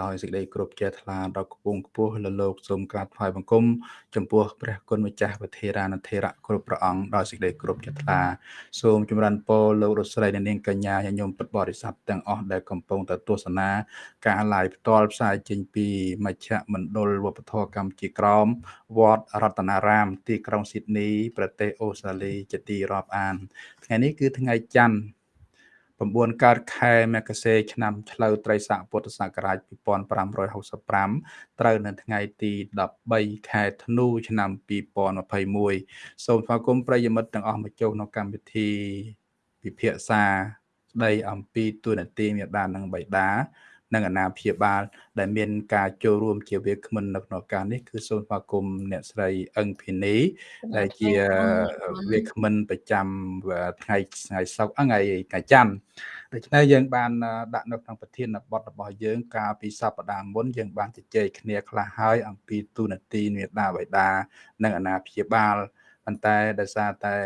ដោយសេចក្តីគោរពជ្រះថ្លាដល់គពងខ្ពស់លើលោកសូមក្រាបថ្វាយបង្គំចំពោះព្រះគុណម្ចាស់វធេរានធេរៈគ្រប់ព្រះអង្គដោយសេចក្តីគោរពជ្រះថ្លាសូមចម្រើនពរលោករស្រីនិងនាងកញ្ញាញញោមពុទ្ធបរិស័ទទាំងអស់ដែលកំពុងតែទស្សនាការ live ផ្ទាល់ផ្សាយចេញពីមជ្ឈមណ្ឌលវប្បធម៌កម្ពុជាក្រមវត្តរតនារាម ទីក្រុងស៊ីដនី ប្រទេសអូស្ត្រាលីជាទីរាប់អាន ថ្ងៃនេះគឺថ្ងៃច័ន្ទ 9កើតខែមករាឆ្នាំឆ្លូវត្រីស័កពុទ្ធសករាជ2565ត្រូវនៅថ្ងៃទី13ខែធ្នូឆ្នាំ2021សូមស្វាគមន៍ប្រិយមិត្តទាំងអស់មកចូលក្នុងកម្មវិធីពិភាក្សាស្ដីអំពីទូនាទីមេដានិងបៃតា និងអាណាព្យាបាល ដែលមានការចូលរួមជាវាគ្មិននៅក្នុងការនេះគឺសូមស្វាគមន៍អ្នកស្រីអឹងភីនីដែលជាវាគ្មិនប្រចាំថ្ងៃថ្ងៃសុក្រថ្ងៃថ្ងៃច័ន្ទដូច្នេះយើងបានដាក់នៅក្នុងប្រធានបទរបស់យើងកាលពីសប្តាហ៍មុនយើងបានជជែកគ្នាខ្លះហើយអំពីទូនាទីមេដាបៃតានិងអាណាព្យាបាលប៉ុន្តែដោយសារតែ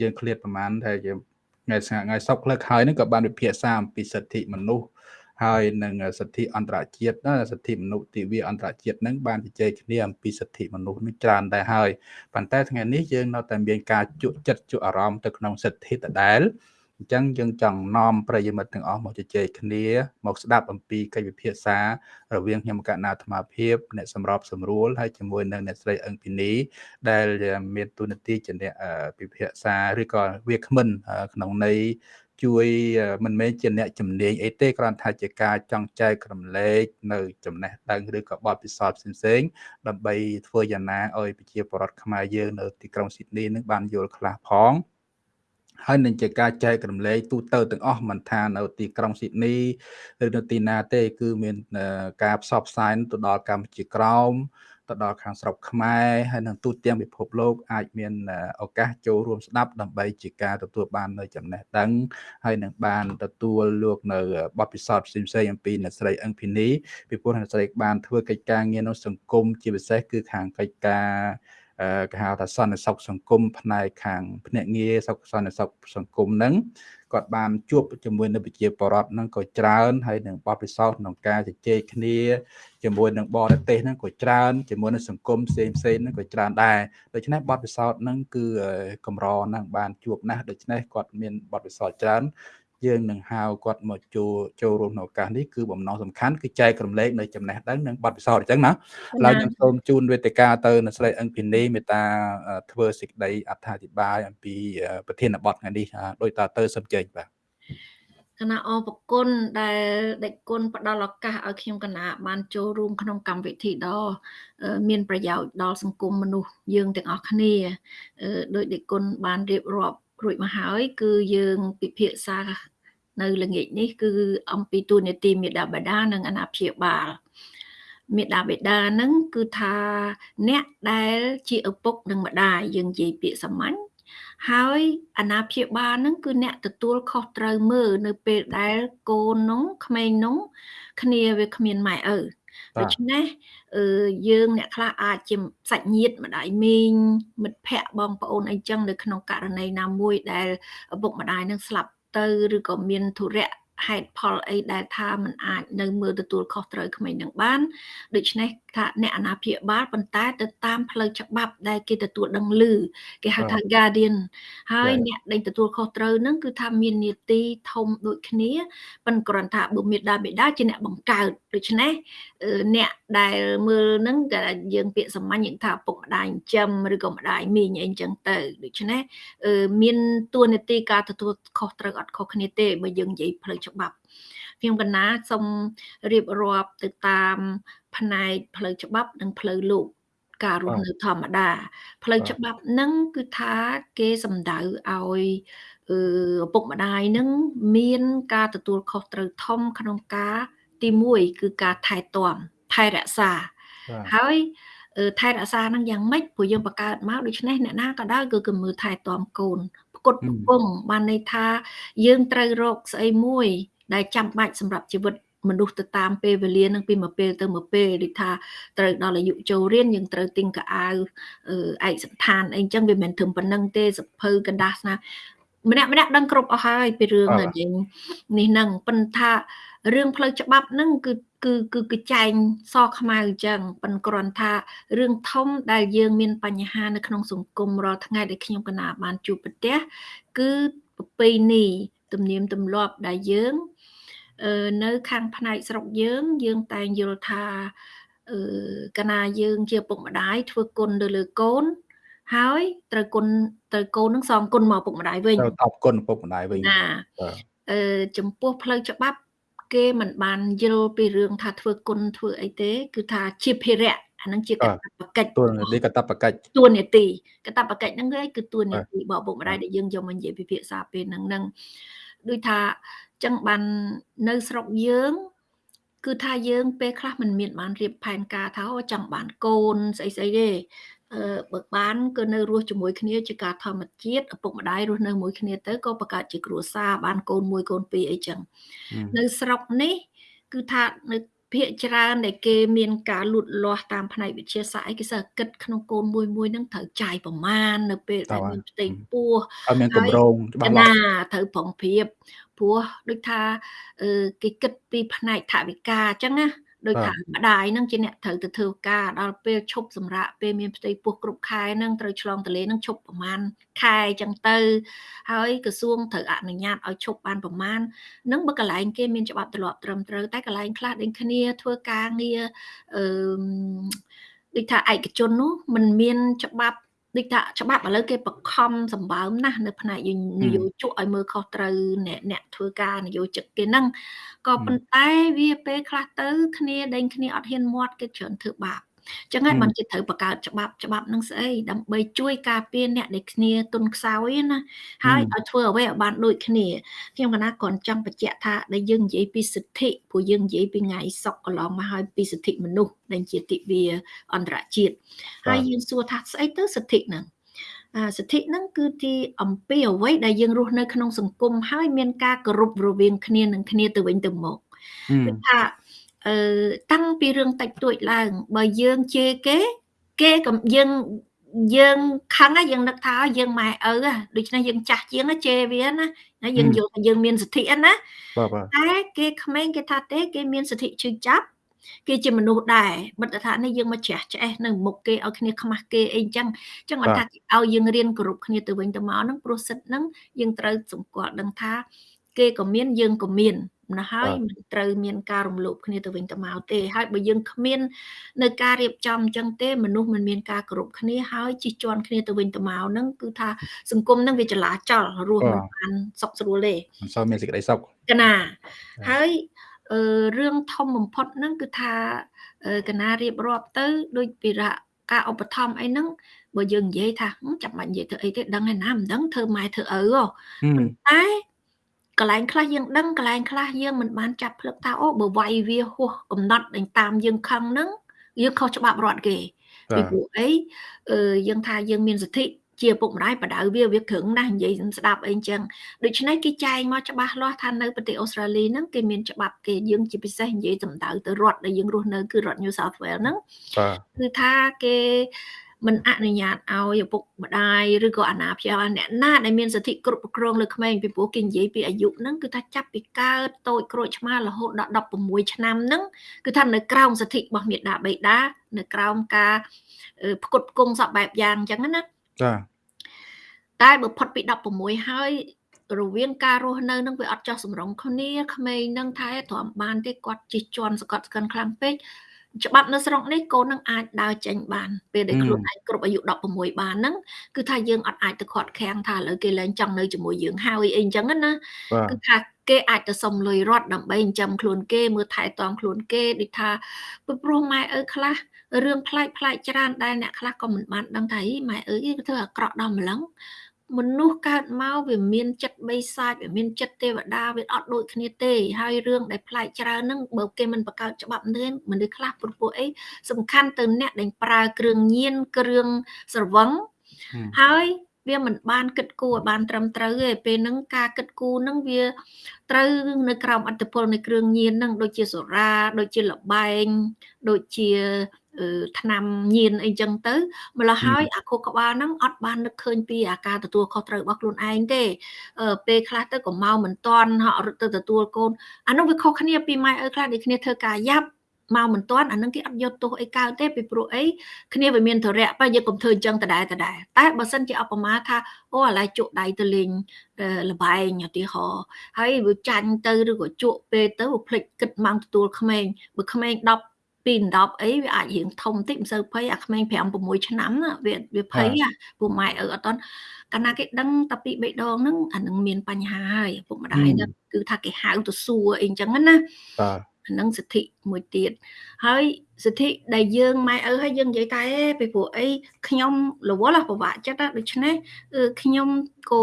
យើងឃ្លាតប្រហែលតែយើង ថ្ងៃស្ងាត់ថ្ងៃសុក្រលើកហើយនឹងក៏បានវិភាសាអំពីសិទ្ធិមនុស្សហើយនឹងសិទ្ធិអន្តរជាតិសិទ្ធិមនុស្សទិវាអន្តរជាតិនឹងបានជជែកគ្នាអំពីសិទ្ធិមនុស្សនឹងច្រើនដែរហើយប៉ុន្តែថ្ងៃនេះយើងនៅតែមានការជក់ចិត្តជក់អារម្មណ៍ទៅក្នុងសិទ្ធិដដែល អញ្ចឹងយើងចង់នាំប្រិយមិត្តទាំងអស់មកជជែកគ្នាមកស្ដាប់អំពីកិច្ចពិភាក្សា រវាងខ្ញុំកណ្ណាអាត្មាភាពអ្នកសម្របសម្រួលហើយជាមួយនឹងអ្នកស្រីអឹងពីនីដែលមានទូនាទីជាអ្នកពិភាក្សាឬក៏វាគ្មិនក្នុងន័យជួយមិនមែនជាអ្នកជំនាញអីទេគ្រាន់តែជាការចង់ចែករំលែកនៅចំណេះដឹងឬក៏បទពិសោធន៍ផ្សេងៗដើម្បីធ្វើយ៉ាងណាឲ្យប្រជាពលរដ្ឋខ្មែរយើងនៅទីក្រុងស៊ីដនីនឹងបានយល់ខ្លះផង ហើយនឹងជាការចែករំលែកទូទៅទាំងអស់មិនថានៅទីក្រុងស៊ីដនីឬនៅទីណាទេ គឺមានការផ្សព្វផ្សាយទៅដល់កម្ពុជាក្រោមទៅដល់ខាងស្រុកខ្មែរហើយនឹងទូទាំងពិភពលោកអាចមានឱកាសចូលរួមស្ដាប់ដើម្បីជាការទទួលបាននៅចំណេះដឹងហើយនឹងបានទទួលលោកនៅបទពិសោធន៍ផ្សេងៗអំពីអ្នកស្រីអឹងភីនីពីព្រោះអ្នកស្រីបានធ្វើកិច្ចការងារនៅសង្គមជាពិសេសគឺខាងកិច្ចការ គេហៅថាសន្តិសុខសង្គមផ្នែកខាងភ្នាក់ងារសុខសន្តិសុខសង្គមហ្នឹងគាត់បានជួបជាមួយនៅប្រជាពលរដ្ឋហ្នឹងក៏ច្រើនហើយនឹងបទពិសោធន៍ក្នុងការជជែកគ្នាជាមួយនឹងបរទេសហ្នឹងក៏ច្រើនជាមួយនឹងសង្គមផ្សេងផ្សេងហ្នឹងក៏ច្រើនដែរដូច្នេះបទពិសោធន៍ហ្នឹងគឺកម្រហ្នឹងបានជួបណាស់ដូច្នេះគាត់មានបទពិសោធន៍ច្រើន យើងនឹងហៅគាត់មកចូលចូលរួមក្នុងឱកាសនេះគឺបំណងសំខាន់គឺចែករំលែកនៅចំណេះដឹងនិងបទពិសោធន៍អញ្ចឹងណាឡើយខ្ញុំសូមជូនវេទិកាទៅនៅស្រីអឹងពីនីមេតាធ្វើសេចក្តីអត្ថាធិប្បាយអំពីប្រធានបទថ្ងៃនេះដោយតទៅសុំជើញបាទគណៈអរគុណដែលដេចគុណផ្ដល់ឱកាសឲ្យខ្ញុំគណៈបានចូលរួមក្នុងកម្មវិធីដ៏មានប្រយោជន៍ដល់សង្គមមនុស្សយើងទាំងអស់គ្នាដោយដេចគុណបានរៀបរាប់ រួចមកហើយ គឺយើងពិភាក្សានៅល្ងាចនេះ គឺអំពីទូនេតិមេដាបេដានិងអាណាព្យាបាលមេដាបេដាហ្នឹងគឺថាអ្នកដែលជាឪពុកនិងម្ដាយយើងនិយាយពាក្យសាមញ្ញហើយអាណាព្យាបាលហ្នឹងគឺអ្នកទទួលខុសត្រូវមើលនៅពេលដែលកូននោះក្មេងនោះគ្នាវាគ្មានម៉ែឪ ដូច្នេះអឺយើងអ្នកខ្លះអាចជាសាច់ញាតិម្ដាយមីងមិត្តភ័ក្តិបងប្អូនអីចឹងនៅក្នុងករណីណាមួយដែលឪពុកម្ដាយនឹងស្លាប់ទៅឬក៏មានធុរៈ ហេតុផលអីដែលថាมันអាចនៅមើលទទួលខុសត្រូវក្មេងនឹងបានដូច្នេះថាអ្នកអាណាព្យាបាលប៉ុន្តែទៅតាមផ្លូវច្បាប់ដែលគេទទួលដឹងឮគេហៅថា guardian ហើយអ្នកដែលទទួលខុសត្រូវហ្នឹងគឺថាមាននីតិធំដូចគ្នាប៉ុន្តែគ្រាន់ថាបុមេដាបេដាជាអ្នកបង្កើតដូច្នេះអ្នកដែលមើលហ្នឹងគេយើងពាក្យសាមញ្ញយើងថាពុកម្ដាយចិញ្ចឹមឬក៏ម្ដាយមីងអីចឹងទៅដូច្នេះមានទួនាទីការទទួលខុសត្រូវអត់ខុសគ្នាទេបើយើងនិយាយផ្លូវច្បាប់ខ្ញុំកណាសូមរៀបរាប់ទៅតាមផ្នែកផ្លូវច្បាប់និងផ្លូវលោកការរស់នៅធម្មតាផ្លូវច្បាប់នឹងគឺថាគេសំដៅឲ្យឪពុកម្ដាយនឹងមានការទទួលខុសត្រូវធំក្នុងការទី1គឺការថែទាំថែរក្សាហើយថែរក្សានឹងយ៉ាងម៉េចព្រោះយើងបង្កើតមកដូច្នេះអ្នកណាក៏ដោយគឺគឺមើលថែទាំកូន ផ្គត់ផ្គង់បានន័យថា យើងត្រូវរកស្អីមួយ ដែលចាំបាច់សម្រាប់ជីវិតមនុស្សទៅតាមពេលវេលានឹងពីមួយពេលទៅមួយពេលដូចថាត្រូវដល់អាយុចូលរៀនយើងត្រូវទិញកៅអៅឯកសន្តានអីចឹងវាមិនត្រឹមប៉ុណ្្នឹងទេសភៅកណ្ដាស់ណាម្នាក់ម្នាក់ដឹងគ្រប់អស់ហើយពីរឿងនេះហ្នឹងប៉ុន្តែរឿងផ្លូវច្បាប់ហ្នឹងគឺ គឺគឺគឺចែងសខ្មៅអញ្ចឹងប៉ុន្តែគ្រាន់ថារឿងធំដែលយើងមានបញ្ហានៅក្នុងសង្គមរាល់ថ្ងៃដែលខ្ញុំកណាបានជួបប្រទះគឺប្រពៃណីទំនៀមទម្លាប់ដែលយើងនៅខាងផ្នែកស្រុកយើង យើងតែងយល់ថាអឺកណាយើងជាពុកម្ដាយធ្វើគុណទៅលើកូន ហើយត្រូវគុណត្រូវកូននឹងសងគុណមកពុកម្ដាយវិញត្រូវតបគុណពុកម្ដាយវិញណាអឺចំពោះផ្លូវច្បាប់ គេមិនបានយល់ពីរឿងថាធ្វើគុណធ្វើអីទេ គឺថាជាភារៈអានឹងជាកតបកិច្ចតួនាទីកតបកិច្ចតួនាទីកតបកិច្ចហ្នឹងគឺតួនាទីរបស់ពុកម្ដាយដែលយើងយកមកនិយាយពិភាក្សាពេលហ្នឹងហ្នឹងដូចថាចឹងបាននៅស្រុកយើង គឺថាយើងពេលខ្លះមិនមានបានរៀបផែនការថាចង់បានកូនស្អីស្អីទេអឺ បើបានគឺនៅរស់ជាមួយគ្នាជាការធម្មជាតិឪពុកម្ដាយរស់នៅមួយគ្នាទៅក៏បង្កើតជាគ្រួសារបានកូនមួយកូនពីរអីចឹងនៅស្រុកនេះ គឺថានៅភាកច្រើនដែលគេមានការលូតលាស់តាមផ្នែកវិទ្យាសាស្ត្រអីគេសើគិតក្នុងកូនមួយមួយហ្នឹងត្រូវចាយប្រមាណនៅពេលដែលមានផ្ទៃពោះឲ្យមានកម្រងច្បាស់លាស់ណាត្រូវប្រុងប្រៀបព្រោះដូចថាគេគិតពីផ្នែកថវិកាអញ្ចឹងណា ដោយថាម្ដាយនឹងជាអ្នកត្រូវទៅធ្វើការដល់ពេលឈប់សម្រាកពេលមានផ្ទៃពោះគ្រប់ខែនឹងត្រូវឆ្លងទលេនឹងឈប់ប្រមាណខែអញ្ចឹងទៅ ហើយក្រសួងត្រូវអនុញ្ញាតឲ្យឈប់បានប្រមាណនឹងបើកន្លែងគេមានច្បាប់ទម្លាប់ត្រឹមត្រូវតែកន្លែងខ្លះដូចគ្នាធ្វើការងារអឺដូចថាឯកជននោះมันមានច្បាប់ ដូចថាច្បាប់ឥឡូវគេបខំសម្បើមណាស់នៅផ្នែកនយោជកឲ្យមើលខុសត្រូវអ្នកអ្នកធ្វើការនយោជកគេហ្នឹងក៏ប៉ុន្តែវាពេលខ្លះទៅគ្នាដេញគ្នាអត់ហ៊ានមាត់គេច្រើនធ្វើបាប ចឹងហើយបានគេត្រូវបង្កើតច្បាប់ច្បាប់នឹងស្អីដើម្បីជួយការពារអ្នកដែលគ្នាទុនខ្សោយណាហើយឲ្យធ្វើអ្វីឲ្យបានដូចគ្នាខ្ញុំកណាគ្រាន់ចង់បញ្ជាក់ថាដែលយើងនិយាយពីសិទ្ធិព្រោះយើងនិយាយពីថ្ងៃសុកកន្លងមកហើយពីសិទ្ធិមនុស្សដែលជាទិវាអន្តរជាតិហើយយើងសួរថាស្អីទៅសិទ្ធិហ្នឹងអាសិទ្ធិហ្នឹងគឺទីអំពីអ្វីដែលយើងរស់នៅក្នុងសង្គមហើយមានការគោរពរវាងគ្នានឹងគ្នាទៅវិញទៅមកគឺថាអឺ តាំងពីរឿងតិចតួចឡើង បើយើងជេរគេ គេក៏យើងយើងខឹងយើងនឹកថាយើងម៉ែឪដូច្នេះយើងចាស់ជាងជេរវាណាយើងយល់ថាយើងមានសិទ្ធិណាតែគេក្មេងគេថាទេ គេមានសិទ្ធិជឿចាប់គេជាមនុស្សដែរបិទថានេះយើងមកជ្រះឆ្អេះនៅមុខគេឲ្យគ្នាខ្មាស់គេអីចឹងចឹងអត់ថាឲ្យយើងរៀនគោរពគ្នាទៅវិញទៅមកហ្នឹងព្រោះសិទ្ធហ្នឹងយើងត្រូវសង្កត់ដឹងថា គេក៏មានយើងក៏មាន ណាហើយមិនត្រូវមានការរំលោភគ្នាទៅវិញទៅមកទេហើយបើយើងគ្មាននៅការរៀបចំអញ្ចឹងទេមនុស្សមិនមានការគោរពគ្នាហើយជិះជាន់គ្នាទៅវិញទៅមកហ្នឹងគឺថាសង្គមហ្នឹងវាចលាចលរស់មិនបានសុខស្រួលទេមិនសូវមានសេចក្តីសុខកណាហើយរឿងធំបំផុតហ្នឹងគឺថាកណារៀបរាប់ទៅដូចពីរៈការឧបត្ថម្ភអីហ្នឹងបើយើងនិយាយថាចាំបាច់និយាយធ្វើអីទេដឹងឯណាមិនដឹងធ្វើម៉ែធ្វើឪប៉ុន្តែ កន្លែងខ្លះយើងដឹងកន្លែងខ្លះយើងមិនបានចាប់ភ្លឹកថាអូបើវាយវាហួសកំណត់តាមយើងខឹងហ្នឹងយើងខុសច្បាប់រដ្ឋគេពីព្រោះអីយើងថាយើងមានសិទ្ធិជាពុកម្ដាយបដៅវាវាក្រឹងណាស់និយាយស្ដាប់អីចឹងដូច្នេះគេចែងមកច្បាស់លាស់ថានៅប្រទេសអូស្ត្រាលីហ្នឹងគេមានច្បាប់គេយើងជាពិសេសនិយាយសម្ដៅទៅរដ្ឋដែលយើងរស់នៅគឺរដ្ឋ New South Wales ហ្នឹងគឺថាគេ មិនអនុញ្ញាតឲ្យឪពុកម្ដាយឬក៏អាណាព្យាបាលអ្នកណាដែលមានសិទ្ធិគ្រប់គ្រងលើក្មេងពីព្រោះគេនិយាយពីអាយុហ្នឹងគឺថាចាប់ពីកើតតូចក្រូចឆ្មារហូតដល់16ឆ្នាំហ្នឹងគឺថានៅក្រោមសិទ្ធិរបស់មេដាបេដានៅក្រោមការផ្គត់ផ្គង់សពបែបយ៉ាងអញ្ចឹងណាចាតែបើផុតពី16ហើយរវាងការរស់នៅនឹងវាអត់ចោះសម្រងគ្នាក្មេងនឹងថែទ្រាំបានទេគាត់ជិះជាន់សកត់ស្កិនខ្លាំងពេក ច្បាប់នៅស្រុកនេះកូននឹងអាចដើរចេញបានពេលដែលខ្លួនឯងគ្រប់អាយុ16បានហ្នឹងគឺថាយើងអត់អាចទៅខាត់ខាំងថាឥឡូវគេលែងចង់នៅជាមួយយើងហើយអីអញ្ចឹងណាគឺថាគេអាចទៅសុំលុយរត់ដើម្បីចិញ្ចឹមខ្លួនគេមើលថែទាំខ្លួនគេដូចថាព្រោះម៉ែឪខ្លះរឿងប្លែកប្លែកច្រើនដែលអ្នកខ្លះក៏មិនបានដឹងថាម៉ែឪគេធ្វើអាក្រក់ដល់ម្លឹង មនុស្សកើតមកវាមានចិត្តបិសាចវាមានចិត្តទេវតាវាអត់ដូចគ្នាទេហើយរឿងដែលប្លែកច្រើនហ្នឹងបើគេមិនបង្កើតច្បាប់នេះមនុស្សខ្លះព្រោះអីសំខាន់ទៅអ្នកដែលប្រើគ្រឿងញៀនគ្រឿងស្រវឹងហើយវាមិនបានគិតគូរឲ្យបានត្រឹមត្រូវទេពេលហ្នឹងការគិតគូរហ្នឹងវាត្រូវនៅក្រោមអត្តពលនៃគ្រឿងញៀនហ្នឹងដូចជាសូរ៉ាដូចជាលបែងដូចជា ឆ្នាំញៀនអីចឹងទៅម្ល៉េះហើយអាខួរក្បាលហ្នឹងអត់បាននឹកឃើញពីអាការទទួលខុសត្រូវរបស់ខ្លួនឯងទេពេលខ្លះទៅក៏មកមិនតាន់ហក់រត់ទៅទទួលកូនអានោះវាខុសគ្នាពីម៉ែឪខ្លះដូចគ្នាធ្វើការយ៉ាប់មកមិនទាន់អានឹងគេអត់យកទោសអីកើតទេពីព្រោះអីគ្នាវាមានធរៈបើយើងកុំធ្វើអញ្ចឹងដដែលដដែលតែបើសិនជាអបមាថាអូអាឡៃជក់ដៃទៅលេងលបែងឧទាហរណ៍ហើយវាចាញ់ទៅឬក៏ជក់ពេលទៅវាភ្លេចគិតម៉ោងទទួលក្មេងបើក្មេង10 ពី10អីវាអាចរៀងធំតិចមិនសូវភ័យអាក្មេង5 6ឆ្នាំវាវាភ័យពូម៉ែឪអត់តន់កាលណាគេដឹងតែពីបេះដូងហ្នឹងអានឹងមានបញ្ហាហើយពុកម្ដាយហ្នឹងគឺថាគេហៅទៅសួរអីអញ្ចឹងណាបាទហ្នឹងសិទ្ធិមួយទៀតហើយសិទ្ធិដែលយើងម៉ែឪហើយយើងនិយាយតែពីព្រោះអីខ្ញុំរវល់ពិបាកចិត្តដូច្នេះខ្ញុំក៏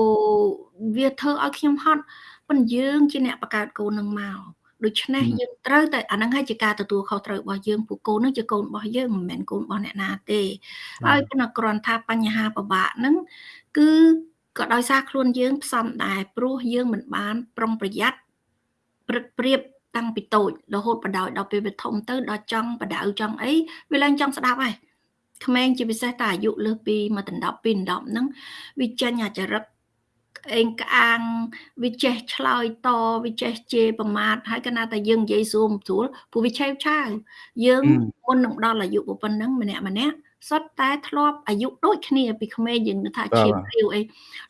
វាធ្វើឲ្យខ្ញុំហត់ប៉ុន្តែយើងជាអ្នកបង្កើតកូននឹងមក ដូច្នេះយើងត្រូវតែអាហ្នឹងហើយជាការទទួលខុសត្រូវរបស់យើងពួកកូនហ្នឹងជាកូនរបស់យើងមិនមែនកូនរបស់អ្នកណាទេហើយប៉ុន្តែគ្រាន់ថាបញ្ហាពិបាកហ្នឹងគឺក៏ដោយសារខ្លួនយើងផ្សំដែរព្រោះយើងមិនបាន ប្រុងប្រយ័ត្នព្រឹកព្រៀបតាំងពីតូចរហូតបដ ாய் ដល់ពេលវាធំទៅដល់ចង់បដៅចង់អីវាឡើងចង់ស្ដាប់ហើយក្មេងជាពិសេសតែអាយុលើសពីមកដណ្ដប់ពីដណ្ដប់ហ្នឹងវាចេញអាចរិត អេងក្អាងវាចេះឆ្លើយតវាចេះជេរប្រមាថហើយកណាតែយើងនិយាយសួរស្រួលព្រោះវាឆេវឆាវយើងមុននឹងដល់អាយុប៉ុណ្ណឹងម្នាក់ម្នាក់ សុទ្ធតែធ្លាប់អាយុដូចគ្នាពីក្មេងយើងថាឈាមព្រាវអី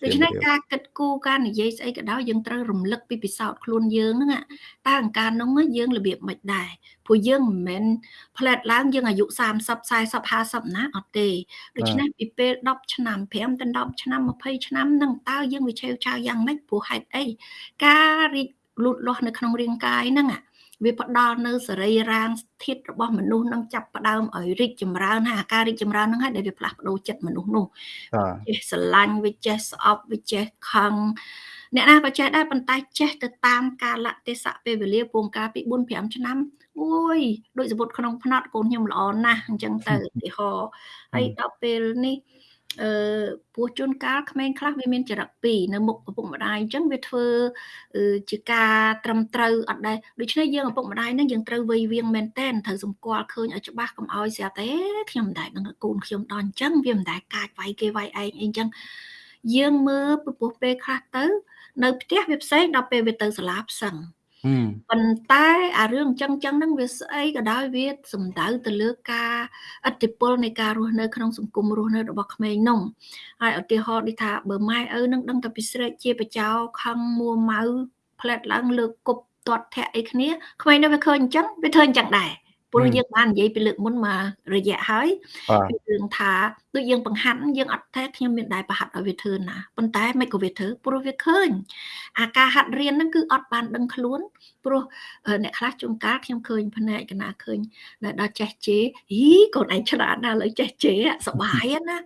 ដូច្នេះការគិតគូរការនិយាយស្អីក៏ដោយយើងត្រូវរំលឹកពីពិសោធន៍ខ្លួនយើងហ្នឹងតើអង្ការនោះយើងរបៀបមិនដែរព្រោះយើងមិនមែនផ្លែតឡើងយើងអាយុ30 40 50ណាអត់ទេដូច្នេះពីពេល10ឆ្នាំ5ដល់10ឆ្នាំ20ឆ្នាំហ្នឹងតើយើងវាឆេវឆាវយ៉ាងម៉េចព្រោះហេតុអីការរីកលូតលាស់នៅក្នុងរាងកាយហ្នឹង វាផ្ដល់នៅសរីរាង្គធាតុរបស់មនុស្សនឹងចាប់ផ្ដើមឲ្យរីកចម្រើនហើយអាការរីកចម្រើនហ្នឹងហើយដែលវាផ្លាស់ប្ដូរចិត្តមនុស្សនោះចេះស្រឡាញ់វាចេះស្អប់វាចេះខឹងអ្នកណាក៏ចេះដែរប៉ុន្តែចេះទៅតាមកាលៈទេសៈពេលវេលាពងការពី4 5ឆ្នាំអូយដូចសពុតក្នុងផ្នត់កូនខ្ញុំល្អណាស់អញ្ចឹងទៅឧទាហរណ៍ហើយដល់ពេលនេះ អឺពោះជួនកាលក្មេងខ្លះវាមានចរិតពីរនៅមុខឪពុកម្ដាយអញ្ចឹងវាធ្វើជាការត្រឹមត្រូវអត់ដែរដូច្នេះយើងឪពុកម្ដាយនឹងយើងត្រូវវៃវៀងមែនតែនត្រូវសម្គាល់ឃើញឲ្យច្បាស់កុំឲ្យស្រាប់តែខ្ញុំមិនដែរនឹងកូនខ្ញុំដល់អញ្ចឹងវាមិនដែរកាចវាយគេវាយឯងអីអញ្ចឹងយើងមើលពពោះពេលខ្លះទៅ នៅផ្ទះវាផ្សេងដល់ពេលវាទៅសាលាផ្សឹង ប៉ុន្តែអារឿងអញ្ចឹងអញ្ចឹងហ្នឹងវាស្អីក៏ដោយវាសំដៅទៅលើការឥទ្ធិពលនៃការរស់នៅក្នុងសង្គមរស់នៅរបស់ក្មេងនោះហើយឧទាហរណ៍ដូចថាបើម៉ែឪនឹងដឹងតែពីស្រែកជាបចោខឹងមួម៉ៅផ្លែតឡើងលើកគប់ទាត់ធាក់អីគ្នាក្មេងនោះវាឃើញអញ្ចឹងវាធ្វើអញ្ចឹងដែរព្រោះយើងបាននិយាយពីលើកមុនមករយៈហើយពីរឿងថា ដូចយើងបង្ហាត់យើងអត់ថាខ្ញុំមានដែរប្រហាត់ឲ្យវាធ្វើណាប៉ុន្តែមិនក៏វាធ្វើព្រោះវាឃើញអាការហាត់រៀនហ្នឹងគឺអត់បានដឹងខ្លួនព្រោះអ្នកខ្លះជួនកាលខ្ញុំឃើញផ្នែកកណាឃើញដែលដល់ចេះជេរហីកូនឯងឆ្លាតណាស់លើចេះជេរសបាយណា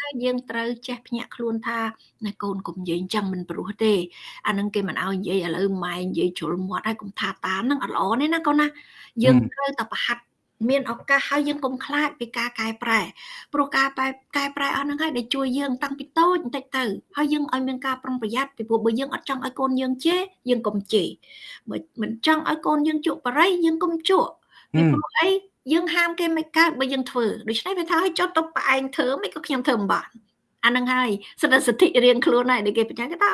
ហើយយើងត្រូវចេះភ្ញាក់ខ្លួនថាណែកូនកុំនិយាយអញ្ចឹងមិនព្រោះទេអានឹងគេមិនឲ្យនិយាយឥឡូវម៉ែនិយាយជ្រុលមាត់ហើយកុំថាតាមហ្នឹងអត់ល្អទេណាកូនណាយើងត្រូវតែប្រហាត់ មានឱកាសហើយយើងកុំខ្លាចពីការកែប្រែព្រោះការកែប្រែអស់ហ្នឹងហើយដែលជួយយើងតាំងពីតូចបន្តិចទៅហើយយើងឲ្យមានការប្រុងប្រយ័ត្នពីព្រោះបើយើងអត់ចង់ឲ្យកូនយើងជេរយើងកុំជេរបើមិនចង់ឲ្យកូនយើងជក់បរិយយើងកុំជក់ពីព្រោះអីយើងហាមគេមិនកើតបើយើងធ្វើដូច្នេះវាថាឲ្យចុះទៅផ្អែងធ្វើមិនក៏ខ្ញុំធ្វើមិនបានអានឹងហើយសិទ្ធិសិទ្ធិរៀងខ្លួនហើយដែលគេបញ្ជាក់គេថា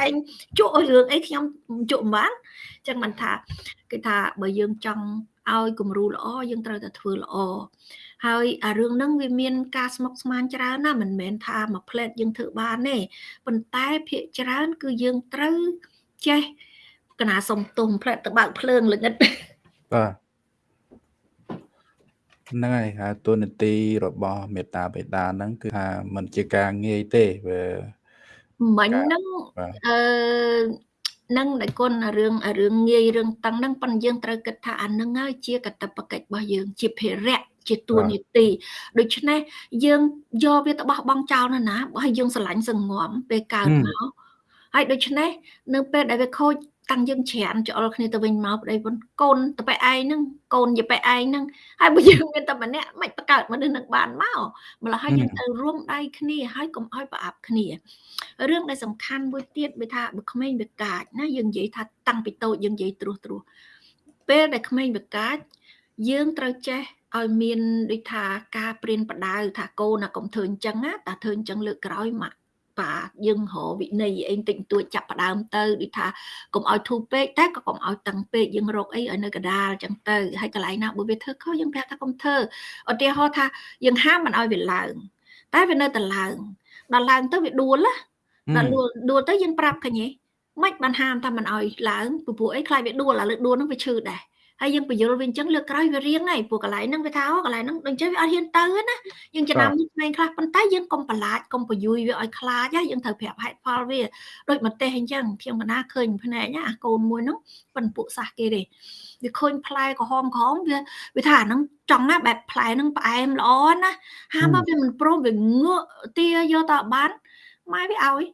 អីឯងជក់រឿងអីខ្ញុំជក់មិនបានអញ្ចឹងមិនថាគេថាបើយើងចង់ ឲ្យគំរូល្អយើងត្រូវតែធ្វើល្អហើយអារឿងហ្នឹងវាមានការស្មុគស្មាញច្រើនណាមិនមែនថាមួយផ្លែតយើងធ្វើបានទេប៉ុន្តែភាកច្រើន គឺយើងត្រូវចេះកណាសុំទុំផ្លែតទៅបើកភ្លើងល្ងិតបាទហ្នឹងហើយហើយទូនាទីរបស់មេតាបេតាហ្នឹងគឺថាมันជាការងាយទេវាមិញហ្នឹងអឺ នឹងដែលគុណរឿងរឿងងាយរឿងតឹងហ្នឹងប៉ុន្តែយើងត្រូវគិតថាអានឹងហើយជាកតបកិច្ចរបស់យើងជាភារៈជាតួនាទីដូច្នេះយើងយកវាទៅបោះបង់ចោលណាណាបើឲ្យយើងស្រឡាញ់សងំពេលកើតមកហើយដូច្នេះនៅពេលដែលវាខូច តាំងយើងច្រានច្អល់គ្នាទៅវិញមកប្តីប្រពន្ធកូនទៅបែឯងហ្នឹងកូនយាបែឯងហ្នឹងហើយបើយើងមានតែម្នាក់មិនបង្កើតមនុស្សនឹងបានមកម្ល៉េះហើយយើងទៅរួមដៃគ្នាហើយកុំឲ្យប្រអាប់គ្នារឿងដែលសំខាន់មួយទៀតវាថាបើក្មេងវាកាចណាយើងនិយាយថាតាំងពីតូចយើងនិយាយត្រួសត្រួសពេលដែលក្មេងវាកាចយើងត្រូវចេះឲ្យមានដូចថាការព្រៀនបដៅថាកូនណាកុំធ្វើអញ្ចឹងណាតាធ្វើអញ្ចឹងលើកក្រោយមក បាទយើងរកវិន័យអីតិចតួចចាប់ផ្ដើមទៅដូចថាកុំឲ្យធូរពេកតែក៏កុំឲ្យតឹងពេកយើងរកអីឲ្យនៅកដាលអញ្ចឹងទៅហើយកន្លែងណាបើវាធ្វើខុសយើងប្រាប់ថាកុំធ្វើឧទាហរណ៍ថាយើងហាមមិនឲ្យវាឡើងតែវានៅតែឡើងដល់ឡើងទៅវាដួលណាដល់ដួលដួលទៅយើងប្រាប់ឃើញទេមិនបានហាមថាមិនឲ្យឡើងពពួកអីខ្លាចវាដួលឥឡូវដួលនឹងវាឈឺដែរ ហើយយើងបញ្យល់វាអញ្ចឹងលើកក្រោយវារៀងហើយព្រោះកន្លែងហ្នឹងវាថាអូកន្លែងហ្នឹងដូចចេះវាអត់ហ៊ានទៅណាយើងចំណាំក្មេងខ្លះប៉ុន្តែយើងកុំប្រឡាចកុំបយុយវាឲ្យខ្លាចណាយើងត្រូវប្រាប់ហេតុផលវាដូចមកទេសអញ្ចឹងខ្ញុំកណាឃើញភ្នែកណាអាកូនមួយហ្នឹងប៉ិនពួកសះគេទេវាឃើញផ្លែក្រហមក្រហមវាវាថាអាហ្នឹងចង់ណាបែបផ្លែហ្នឹងផ្អែមល្អណាហាមកវាមិនព្រមវាងក់ទាយកតបានម៉ែវាឲ្យ